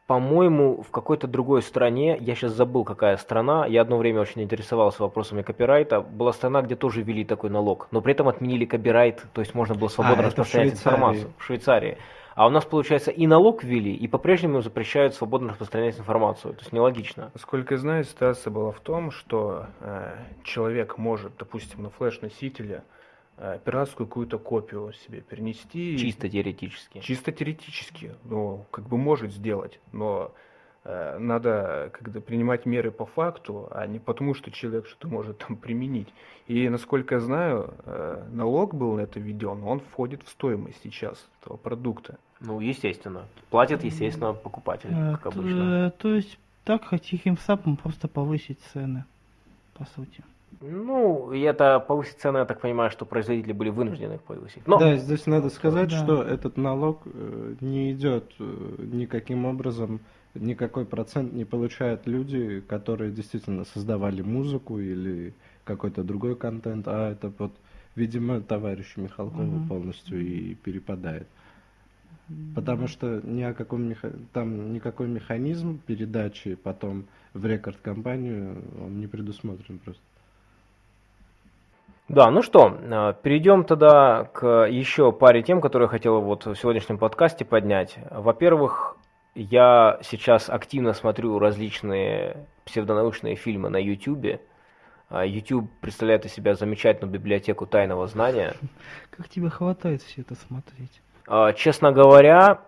По-моему, в какой-то другой стране, я сейчас забыл, какая страна, я одно время очень интересовался вопросами копирайта, была страна, где тоже ввели такой налог, но при этом отменили копирайт, то есть можно было свободно А, это в распространять информацию. В Швейцарии. А у нас, получается, и налог ввели, и по-прежнему запрещают свободно распространять информацию. То есть нелогично. Насколько я знаю, ситуация была в том, что э, человек может, допустим, на флеш-носителе э, пиратскую какую-то копию себе перенести. Чисто теоретически. Чисто теоретически, ну, как бы может сделать, но э, надо когда принимать меры по факту, а не потому, что человек что-то может там применить. И, насколько я знаю, э, налог был на это введен, он входит в стоимость сейчас этого продукта. Ну, естественно. Платит, естественно, покупатель, Э, как обычно. э, То есть так тихим сапом просто повысить цены, по сути. Ну, и это повысить цены, я так понимаю, что производители были вынуждены их повысить. Но, Да, здесь надо сказать, Да. что этот налог э, не идет э, никаким образом, никакой процент не получают люди, которые действительно создавали музыку или какой-то другой контент, а это вот, видимо, товарищу Михалкову Мгм. полностью и перепадает. Потому что ни о каком меха... там никакой механизм передачи потом в рекорд-компанию он не предусмотрен просто. Да, ну что, э, перейдем тогда к еще паре тем, которые я хотел вот в сегодняшнем подкасте поднять. Во-первых, я сейчас активно смотрю различные псевдонаучные фильмы на YouTube. А YouTube представляет из себя замечательную библиотеку тайного знания. Как тебе хватает все это смотреть? А, Честно говоря,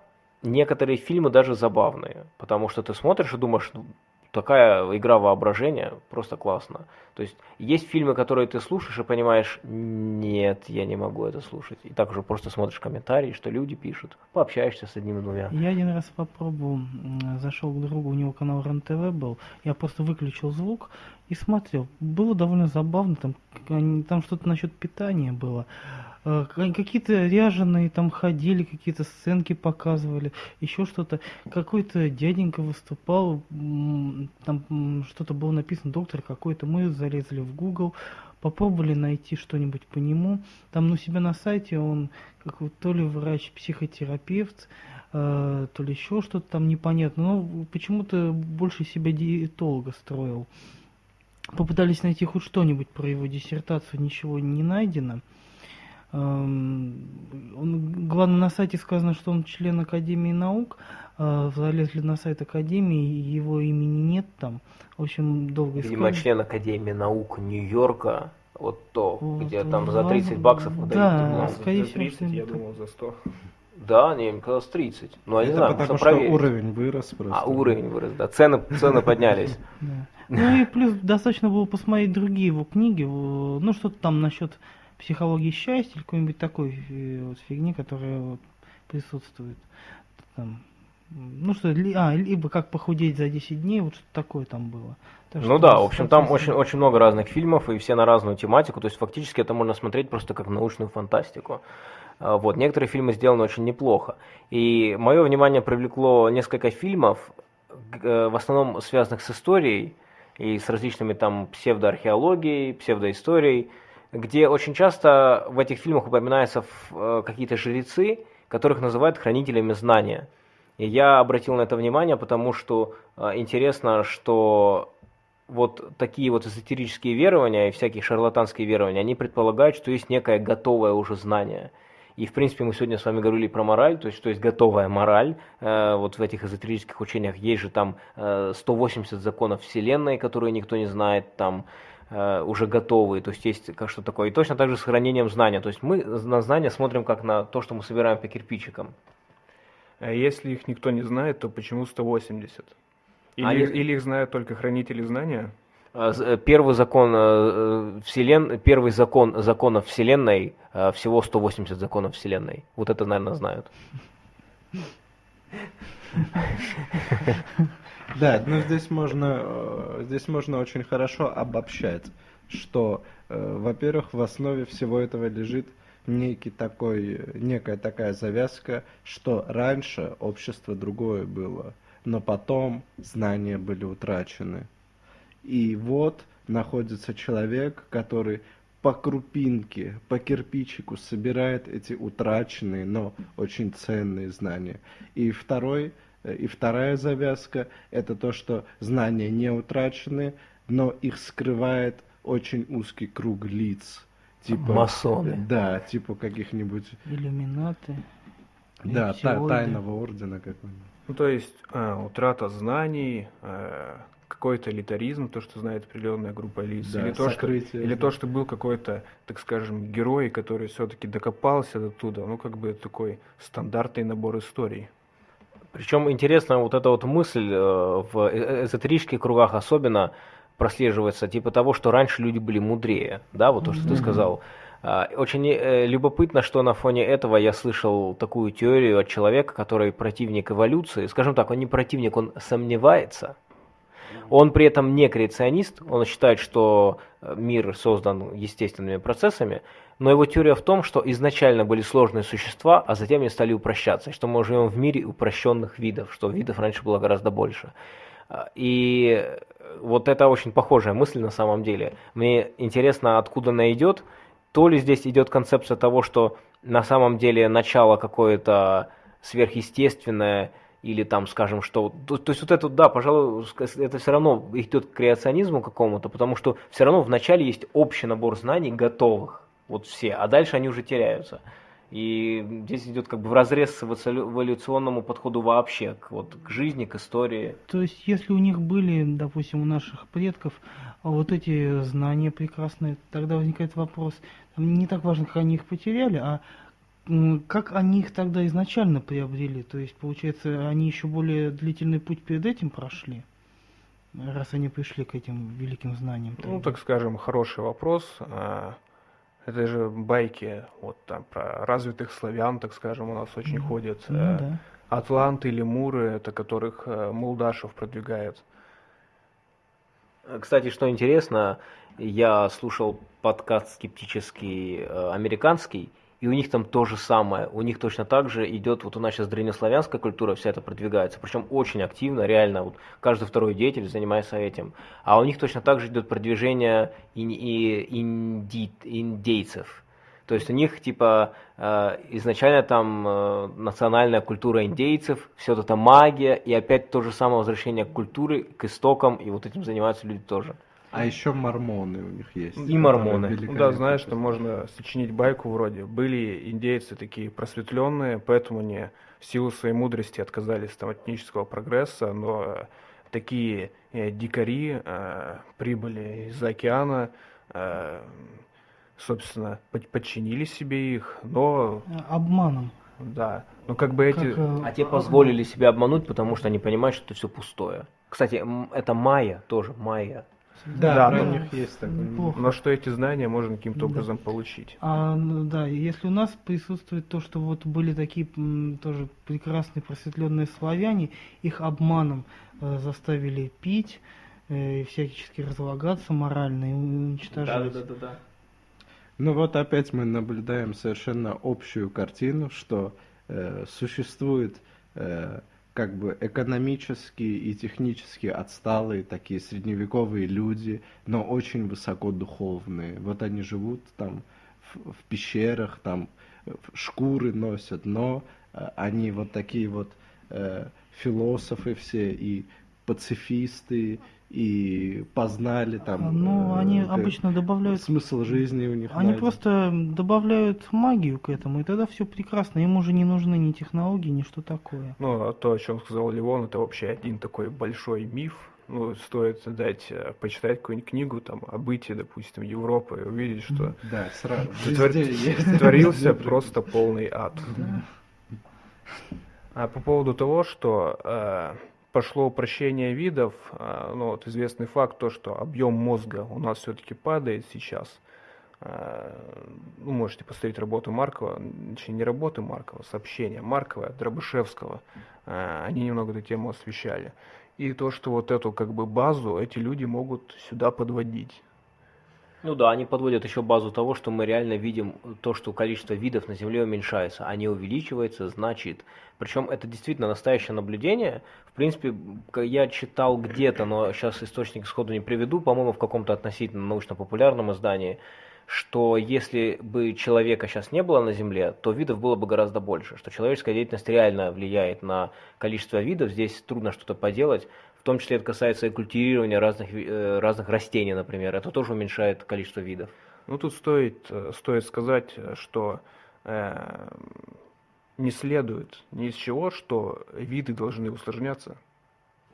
некоторые фильмы даже забавные, потому что ты смотришь и думаешь, ну, такая игра воображения, просто классно. То есть есть фильмы, которые ты слушаешь и понимаешь, нет, я не могу это слушать. И так уже просто смотришь комментарии, что люди пишут, пообщаешься с одним-двумя. Я один раз попробовал, зашел к другу, у него канал РЕН-ТВ был, я просто выключил звук и смотрел. Было довольно забавно, там, там что-то насчет питания было. Э, Какие-то ряженые там ходили, какие-то сценки показывали, еще что-то. Какой-то дяденька выступал, там что-то было написано, доктор какой-то. Мы залезли в Google, попробовали найти что-нибудь по нему. Там у себя на сайте он как то ли врач-психотерапевт, э, то ли еще что-то там непонятно. Но почему-то больше себя диетолога строил. Попытались найти хоть что-нибудь про его диссертацию, ничего не найдено. Эм, Он, главное, на сайте сказано, что он член Академии наук. Э, Залезли на сайт Академии, его имени нет там. В общем, долго Видимо, искали. член Академии наук Нью-Йорка, вот то, Вот, где там за ладно, 30 баксов да. выдают Да, скорее За всего, 30, я думал, за 100. Да, не, им казалось 30. Ну, я не это знаю, потому что проверить. уровень вырос просто. А, уровень вырос, да. Цены, цены поднялись. Ну и плюс достаточно было посмотреть другие его книги, ну что-то там насчет психологии счастья или какой-нибудь такой э, вот фигни, которая присутствует. Там, ну что, ли- а, либо как похудеть за 10 дней, вот что-то такое там было. Так Ну что, да, в общем, там очень, очень много разных фильмов, и все на разную тематику, то есть фактически это можно смотреть просто как научную фантастику. А, Вот, некоторые фильмы сделаны очень неплохо. И мое внимание привлекло несколько фильмов, э, в основном связанных с историей и с различными там псевдоархеологией, псевдоисторией, где очень часто в этих фильмах упоминаются э, какие-то жрецы, которых называют хранителями знания. И я обратил на это внимание, потому что э, интересно, что вот такие вот эзотерические верования и всякие шарлатанские верования, они предполагают, что есть некое готовое уже знание. И, в принципе, мы сегодня с вами говорили про мораль, то есть, что есть готовая мораль. Э, вот в этих эзотерических учениях есть же там э, 180 законов Вселенной, которые никто не знает, там э, уже готовые, то есть есть как что такое. И точно так же с хранением знания. То есть мы на знания смотрим как на то, что мы собираем по кирпичикам. А если их никто не знает, то почему 180? Или, А если- или их знают только хранители знания? Э, з- э, Первый закон э, вселен... первый закон законов Вселенной э, всего 180 законов Вселенной. Вот это, наверное, знают. Да, но здесь можно, э, здесь можно очень хорошо обобщать, что, э, во-первых, в основе всего этого лежит некий такой, э, некая такая завязка, что раньше общество другое было, но потом знания были утрачены. И вот находится человек, который по крупинке, по кирпичику собирает эти утраченные, но очень ценные знания. И второй, э, и вторая завязка это то, что знания не утрачены, но их скрывает очень узкий круг лиц. Типа, Масоны. Да, типа каких-нибудь, Иллюминаты. да, та- тайного ордена какого-нибудь. Ну, то есть э, утрата знаний, э, какой-то элитаризм, то, что знает определенная группа лиц, Да, или, то, что, или то, что был какой-то, так скажем, герой, который все-таки докопался оттуда, ну, как бы такой стандартный набор историй. Причем интересна вот эта вот мысль э, в э- эзотерических кругах особенно прослеживается, типа того, что раньше люди были мудрее, да, вот то, что ты Мгм. сказал. А, Очень э, любопытно, что на фоне этого я слышал такую теорию от человека, который противник эволюции. Скажем так, он не противник, он сомневается. Он при этом не креационист, он считает, что э, мир создан естественными процессами, но его теория в том, что изначально были сложные существа, а затем они стали упрощаться, что мы живем в мире упрощенных видов, что видов раньше было гораздо больше. А, И э, вот это очень похожая мысль на самом деле. Мне интересно, откуда она идет. То ли здесь идет концепция того, что на самом деле начало какое-то сверхъестественное, или там, скажем, что... То, то есть вот это, да, пожалуй, это все равно идет к креационизму какому-то, потому что все равно вначале есть общий набор знаний готовых, вот все, а дальше они уже теряются. И здесь идет как бы в разрез с эволю- эволюционному подходу вообще, к, вот, к жизни, к истории. То есть, если у них были, допустим, у наших предков а вот эти знания прекрасные, тогда возникает вопрос, не так важно, как они их потеряли, а как они их тогда изначально приобрели? То есть, получается, они еще более длительный путь перед этим прошли, раз они пришли к этим великим знаниям. Ну, так скажем, хороший вопрос. А, Это же байки вот там про развитых славян, так скажем, у нас очень Мгм. ходят. Ну Э, да. Атланты, лемуры, это которых э, Молдашев продвигает. Кстати, что интересно, я слушал подкаст скептический э, американский, и у них там то же самое. У них точно так же идет, вот у нас сейчас древнеславянская культура, вся это продвигается, причем очень активно, реально, вот каждый второй деятель занимается этим. А у них точно так же идет продвижение ин- и инди- индейцев. То есть у них типа э, изначально там э, национальная культура индейцев, все это магия, и опять то же самое возвращение к культуре, к истокам, и вот этим занимаются люди тоже. А еще мормоны у них есть. И мормоны. Ну да, знаешь, что можно сочинить байку вроде. Были индейцы такие просветленные, поэтому они в силу своей мудрости отказались там, от этнического прогресса, но э, такие э, дикари э, прибыли из океана, э, собственно, под- подчинили себе их, но А, Обманом. да, но как бы эти... Как, э, А те позволили себя обмануть, потому что они понимают, что это все пустое. Кстати, м, это майя тоже, майя. Да, Да, про ну, них есть такое. Но что эти знания можно каким-то Да. образом получить. А, ну да, если у нас присутствует то, что вот были такие м, тоже прекрасные просветленные славяне, их обманом э, заставили пить, э, и всячески разлагаться морально и уничтожать. да. Ну вот опять мы наблюдаем совершенно общую картину, что э, существует э, как бы экономически и технически отсталые такие средневековые люди, но очень высоко духовные. Вот они живут там в, в пещерах, там шкуры носят, но э, они вот такие вот э, философы все и пацифисты, и познали там. Ну, э, они как- обычно добавляют смысл жизни у них. Они найден. просто добавляют магию к этому, и тогда все прекрасно. Им уже не нужны ни технологии, ни что такое. Ну, а то, о чем сказал Леон, это вообще один такой большой миф. Ну, стоит дать, э, почитать какую-нибудь книгу там о бытии, допустим, Европы и увидеть, что Да, сразу. Творился Везде просто полный ад. Да. А по поводу того, что э, пошло упрощение видов, э, ну вот известный факт то, что объем мозга у нас все-таки падает сейчас. Э, ну, можете посмотреть работу Маркова, точнее не работы Маркова, сообщения Маркова, Дробышевского. Э, они немного эту тему освещали. И то, что вот эту как бы базу эти люди могут сюда подводить. Ну да, они подводят еще базу того, что мы реально видим то, что количество видов на Земле уменьшается, а не увеличивается, значит. Причем это действительно настоящее наблюдение. В принципе, я читал где-то, но сейчас источник сходу не приведу, по-моему, в каком-то относительно научно-популярном издании, что если бы человека сейчас не было на Земле, то видов было бы гораздо больше, что человеческая деятельность реально влияет на количество видов, здесь трудно что-то поделать, в том числе это касается и культивирования разных, э, разных растений, например, это тоже уменьшает количество видов. Ну, тут стоит, э, стоит сказать, э, что э, не следует ни из чего, что виды должны усложняться.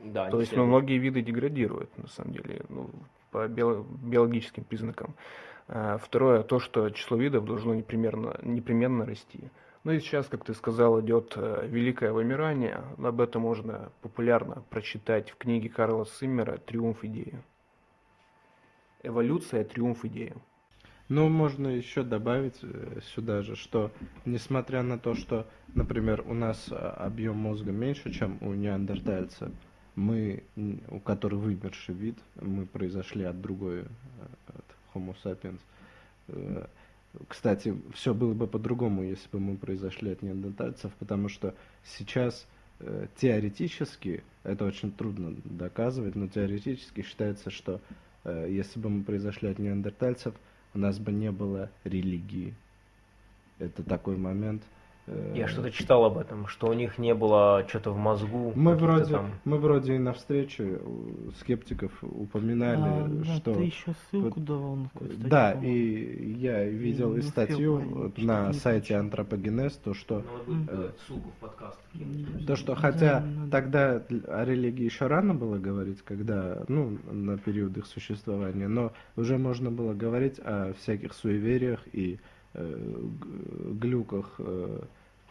Да, То есть ну, многие виды деградируют, на самом деле, ну, по био- биологическим признакам. А, Второе, то, что число видов должно непременно, непременно расти. Ну и сейчас, как ты сказал, идет э, великое вымирание. Об этом можно популярно прочитать в книге Карла Симмера «Триумф идеи». Эволюция, триумф идеи. Ну, можно еще добавить э, сюда же, что несмотря на то, что, например, у нас а, объем мозга меньше, чем у неандертальца, мы, у которого вымерший вид, мы произошли от другой, э, от Homo sapiens. Кстати, все было бы по-другому, если бы мы произошли от неандертальцев, потому что сейчас э, теоретически, это очень трудно доказывать, но теоретически считается, что э, если бы мы произошли от неандертальцев, у нас бы не было религии. Это такой момент. Я что-то читал об этом, что у них не было что-то в мозгу. Мы вроде, там- мы вроде и на встрече у скептиков упоминали, А, да, что... ты еще ссылку давал на какую-то статью, Да, по-моему. и я видел и успел статью не на сайте Антропогенез, то что, Ну, Э, ссылку в подкаст. то, что Да, хотя надо. тогда о религии еще рано было говорить, когда, ну, на период их существования, но уже можно было говорить о всяких суевериях и э, глюках, э,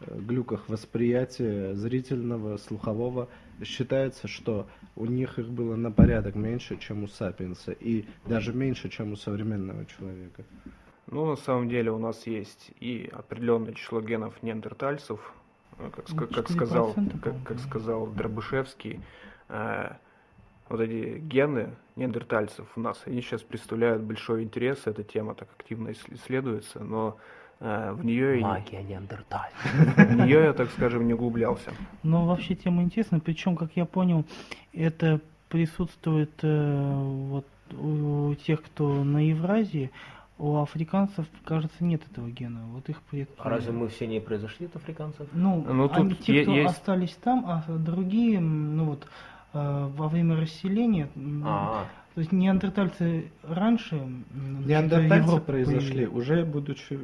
глюках восприятия зрительного, слухового. Считается, что у них их было на порядок меньше, чем у сапиенса, и даже меньше, чем у современного человека. Ну, на самом деле у нас есть и определенное число генов неандертальцев, э, как, как 4%, сказал, как, как сказал Дробышевский, э, вот эти гены неандертальцев у нас, они сейчас представляют большой интерес, эта тема так активно ис- исследуется, но в нее, Магия Неандерталь. в нее я, так скажем, не углублялся. Но вообще тема интересная, причем, как я понял, это присутствует э, вот у тех, кто на Евразии, у африканцев, кажется, нет этого гена. Вот их предки. А разве мы все не произошли от африканцев? Ну, Ну, тут они, те, кто есть- остались там, а другие, ну вот, э, во время расселения, м, А, то есть неандертальцы раньше значит, Неандертальцы произошли появились. уже будучи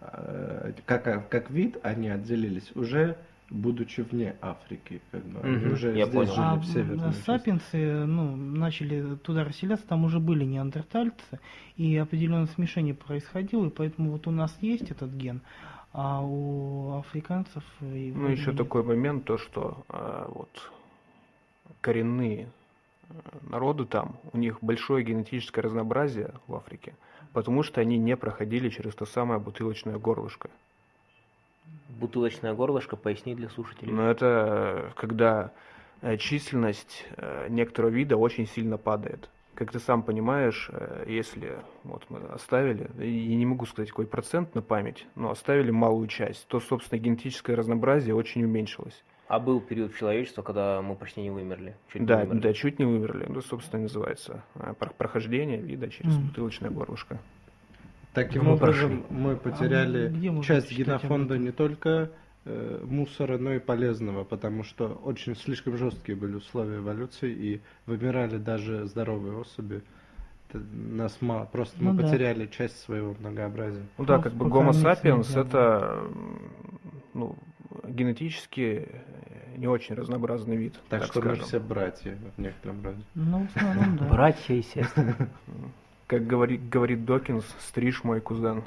э, как, как вид, они отделились уже будучи вне Африки, как бы они Мгм, уже я здесь понял. жили А в северной части. сапиенсы ну, начали туда расселяться, там уже были неандертальцы, и определенное смешение происходило, и поэтому вот у нас есть этот ген, а у африканцев... Ну, еще нет. такой момент, то, что э, вот коренные народы там, у них большое генетическое разнообразие в Африке, потому что они не проходили через то самое бутылочное горлышко. бутылочное горлышко, поясни для слушателей. Но это э, когда э, численность э, некоторого вида очень сильно падает. Как ты сам понимаешь, если вот мы оставили, и не могу сказать какой процент на память, но оставили малую часть, то, собственно, генетическое разнообразие очень уменьшилось. А был период человечества, когда мы почти не вымерли. Чуть не Да, вымерли. да, чуть не вымерли. Ну, собственно, называется э, про- прохождение вида через Мгм. бутылочное горлышко. Таким Мы образом, мы потеряли А где можно часть генофонда не только э, мусора, но и полезного, потому что очень слишком жесткие были условия эволюции и вымирали даже здоровые особи. Это нас мало, просто Ну мы да. потеряли часть своего многообразия. Ну да, Ну, как бы не sapiens снизили, это ну, генетически не очень разнообразный вид. Так, так что мы скажем. все братья в некотором роде. Ну, в основном, да. Братья, естественно. Как говорит, говорит Докинс, стриж мой кузен.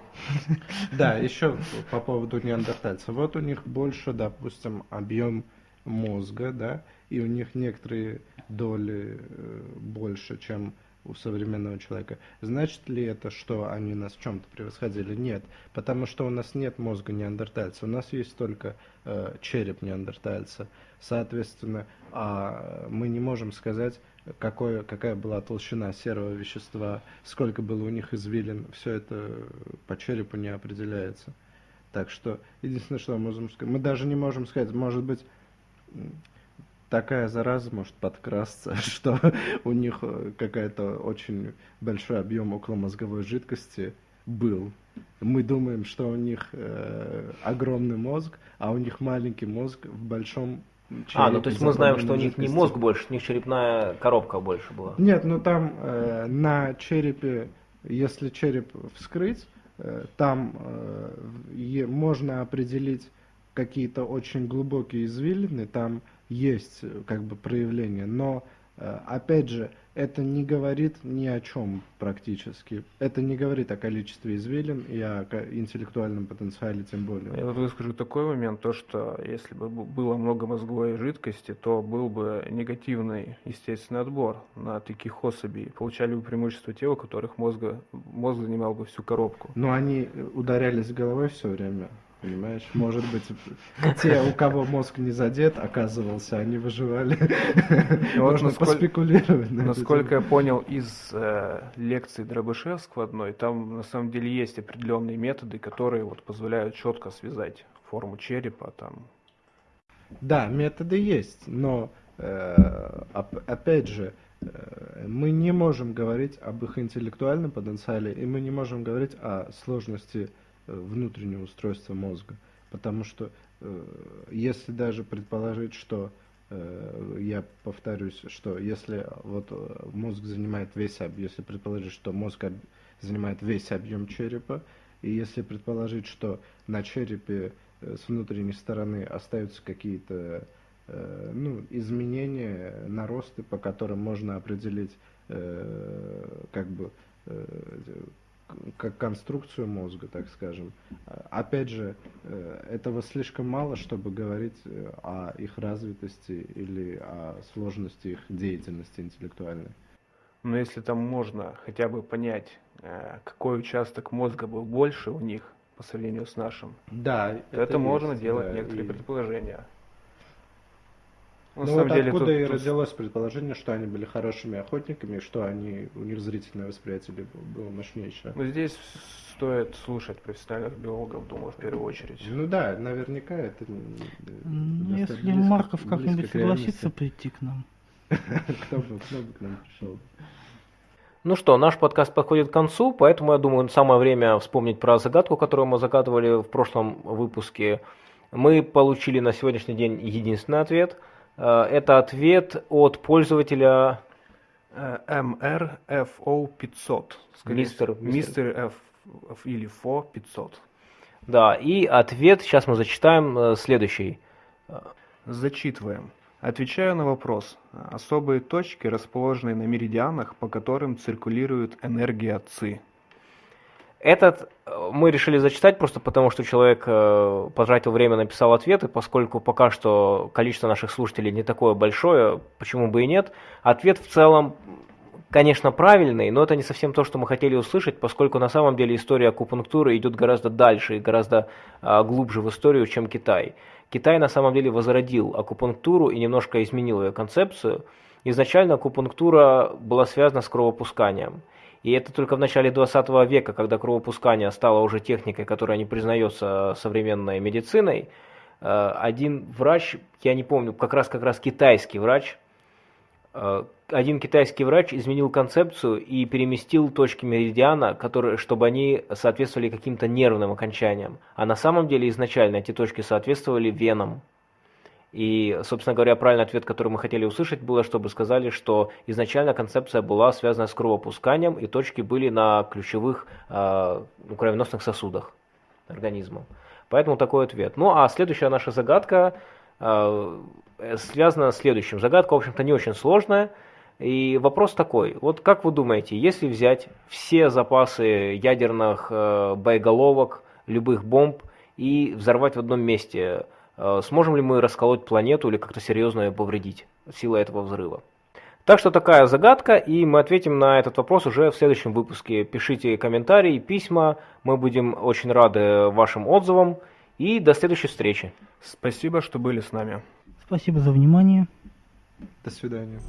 Да, еще по поводу неандертальцев. Вот у них больше, допустим, объем мозга, да, и у них некоторые доли э, больше, чем у современного человека. Значит ли это, что они нас в чем-то превосходили? Нет, потому что у нас нет мозга неандертальца, у нас есть только э, череп неандертальца. Соответственно, а мы не можем сказать, какое, какая была толщина серого вещества, сколько было у них извилин, все это по черепу не определяется. Так что единственное, что мы можем сказать, мы даже не можем сказать, может быть, такая зараза может подкрасться, что у них э, какая-то очень большой объем околомозговой жидкости был. Мы думаем, что у них э, огромный мозг, а у них маленький мозг в большом черепе. А, ну то есть мы знаем, что у них не жидкостью. мозг больше, у них черепная коробка больше была. Нет, ну там э, на черепе, если череп вскрыть, э, там э, можно определить какие-то очень глубокие извилины, там есть э, как бы проявления, но э, опять же, это не говорит ни о чем практически. Это не говорит о количестве извилин и о интеллектуальном потенциале тем более. Я выскажу такой момент, то что если бы было много мозговой жидкости, то был бы негативный естественный отбор на таких особей. Получали бы преимущество те, у которых мозга, мозг занимал бы всю коробку. Но они э, ударялись головой все время, понимаешь? Может быть, те, у кого мозг не задет, оказывался, они выживали. вот Можно насколько- поспекулировать. на Насколько я понял из э, лекции Дробышевского одной, там на самом деле есть определенные методы, которые вот позволяют четко связать форму черепа, там, Да, методы есть, но э, оп- опять же, э, мы не можем говорить об их интеллектуальном потенциале, и мы не можем говорить о сложности э, внутреннего устройства мозга. Потому что э, если даже предположить, что э, я повторюсь, что если вот э, мозг занимает весь объем, если предположить, что мозг об- занимает весь объем черепа, и если предположить, что на черепе э, с внутренней стороны остаются какие-то э, ну, изменения, наросты, по которым можно определить э, как бы э, как конструкцию мозга, так скажем. Опять же, э, этого слишком мало, чтобы говорить э, о их развитости или о сложности их деятельности интеллектуальной. Но если там можно хотя бы понять, э, какой участок мозга был больше у них по сравнению с нашим, Да, то это, можно есть, делать да, некоторые и- предположения. Ну, Ну на самом вот деле откуда тут- и тут родилось предположение, что они были хорошими охотниками, и что они, у них зрительное восприятие было мощнейшее. Ну, здесь стоит слушать профессиональных биологов, думаю, в первую очередь. Ну да, наверняка это... Ну, если близко- Марков как-нибудь согласится прийти к нам. Кто бы к нам пришел? Ну что, наш подкаст подходит к концу, поэтому я думаю, самое время вспомнить про загадку, которую мы загадывали в прошлом выпуске. Мы получили на сегодняшний день единственный ответ. Э, Это ответ от пользователя Э, MRFO 500. Скорее Мистер- мистер F, F или FO 500. Да, и ответ, сейчас мы зачитаем э, следующий. Зачитываем. Отвечаю на вопрос. Особые точки, расположенные на меридианах, по которым циркулирует энергия ЦИ. Этот э, мы решили зачитать просто потому, что человек э, потратил время, написал ответ, и поскольку пока что количество наших слушателей не такое большое, почему бы и нет, ответ в целом, конечно, правильный, но это не совсем то, что мы хотели услышать, поскольку на самом деле история акупунктуры идет гораздо дальше и гораздо а, глубже в историю, чем Китай. Китай на самом деле возродил акупунктуру и немножко изменил ее концепцию. Изначально акупунктура была связана с кровопусканием. И это только в начале 20 века, когда кровопускание стало уже техникой, которая не признается современной медициной, э, один врач, я не помню, как раз как раз китайский врач, Э, один китайский врач изменил концепцию и переместил точки меридиана, которые, чтобы они соответствовали каким-то нервным окончаниям. А на самом деле изначально эти точки соответствовали венам. И, собственно говоря, правильный ответ, который мы хотели услышать, было, чтобы сказали, что изначально концепция была связана с кровопусканием, и точки были на ключевых э, кровеносных сосудах организма. Поэтому такой ответ. Ну а следующая наша загадка э, связана с следующим. Загадка, в общем-то, не очень сложная. И вопрос такой, вот как вы думаете, если взять все запасы ядерных э, боеголовок, любых бомб и взорвать в одном месте, сможем ли мы расколоть планету или как-то серьезно ее повредить силой этого взрыва? Так что такая загадка, и мы ответим на этот вопрос уже в следующем выпуске. Пишите комментарии, письма, мы будем очень рады вашим отзывам, и до следующей встречи. Спасибо, что были с нами. Спасибо за внимание. До свидания.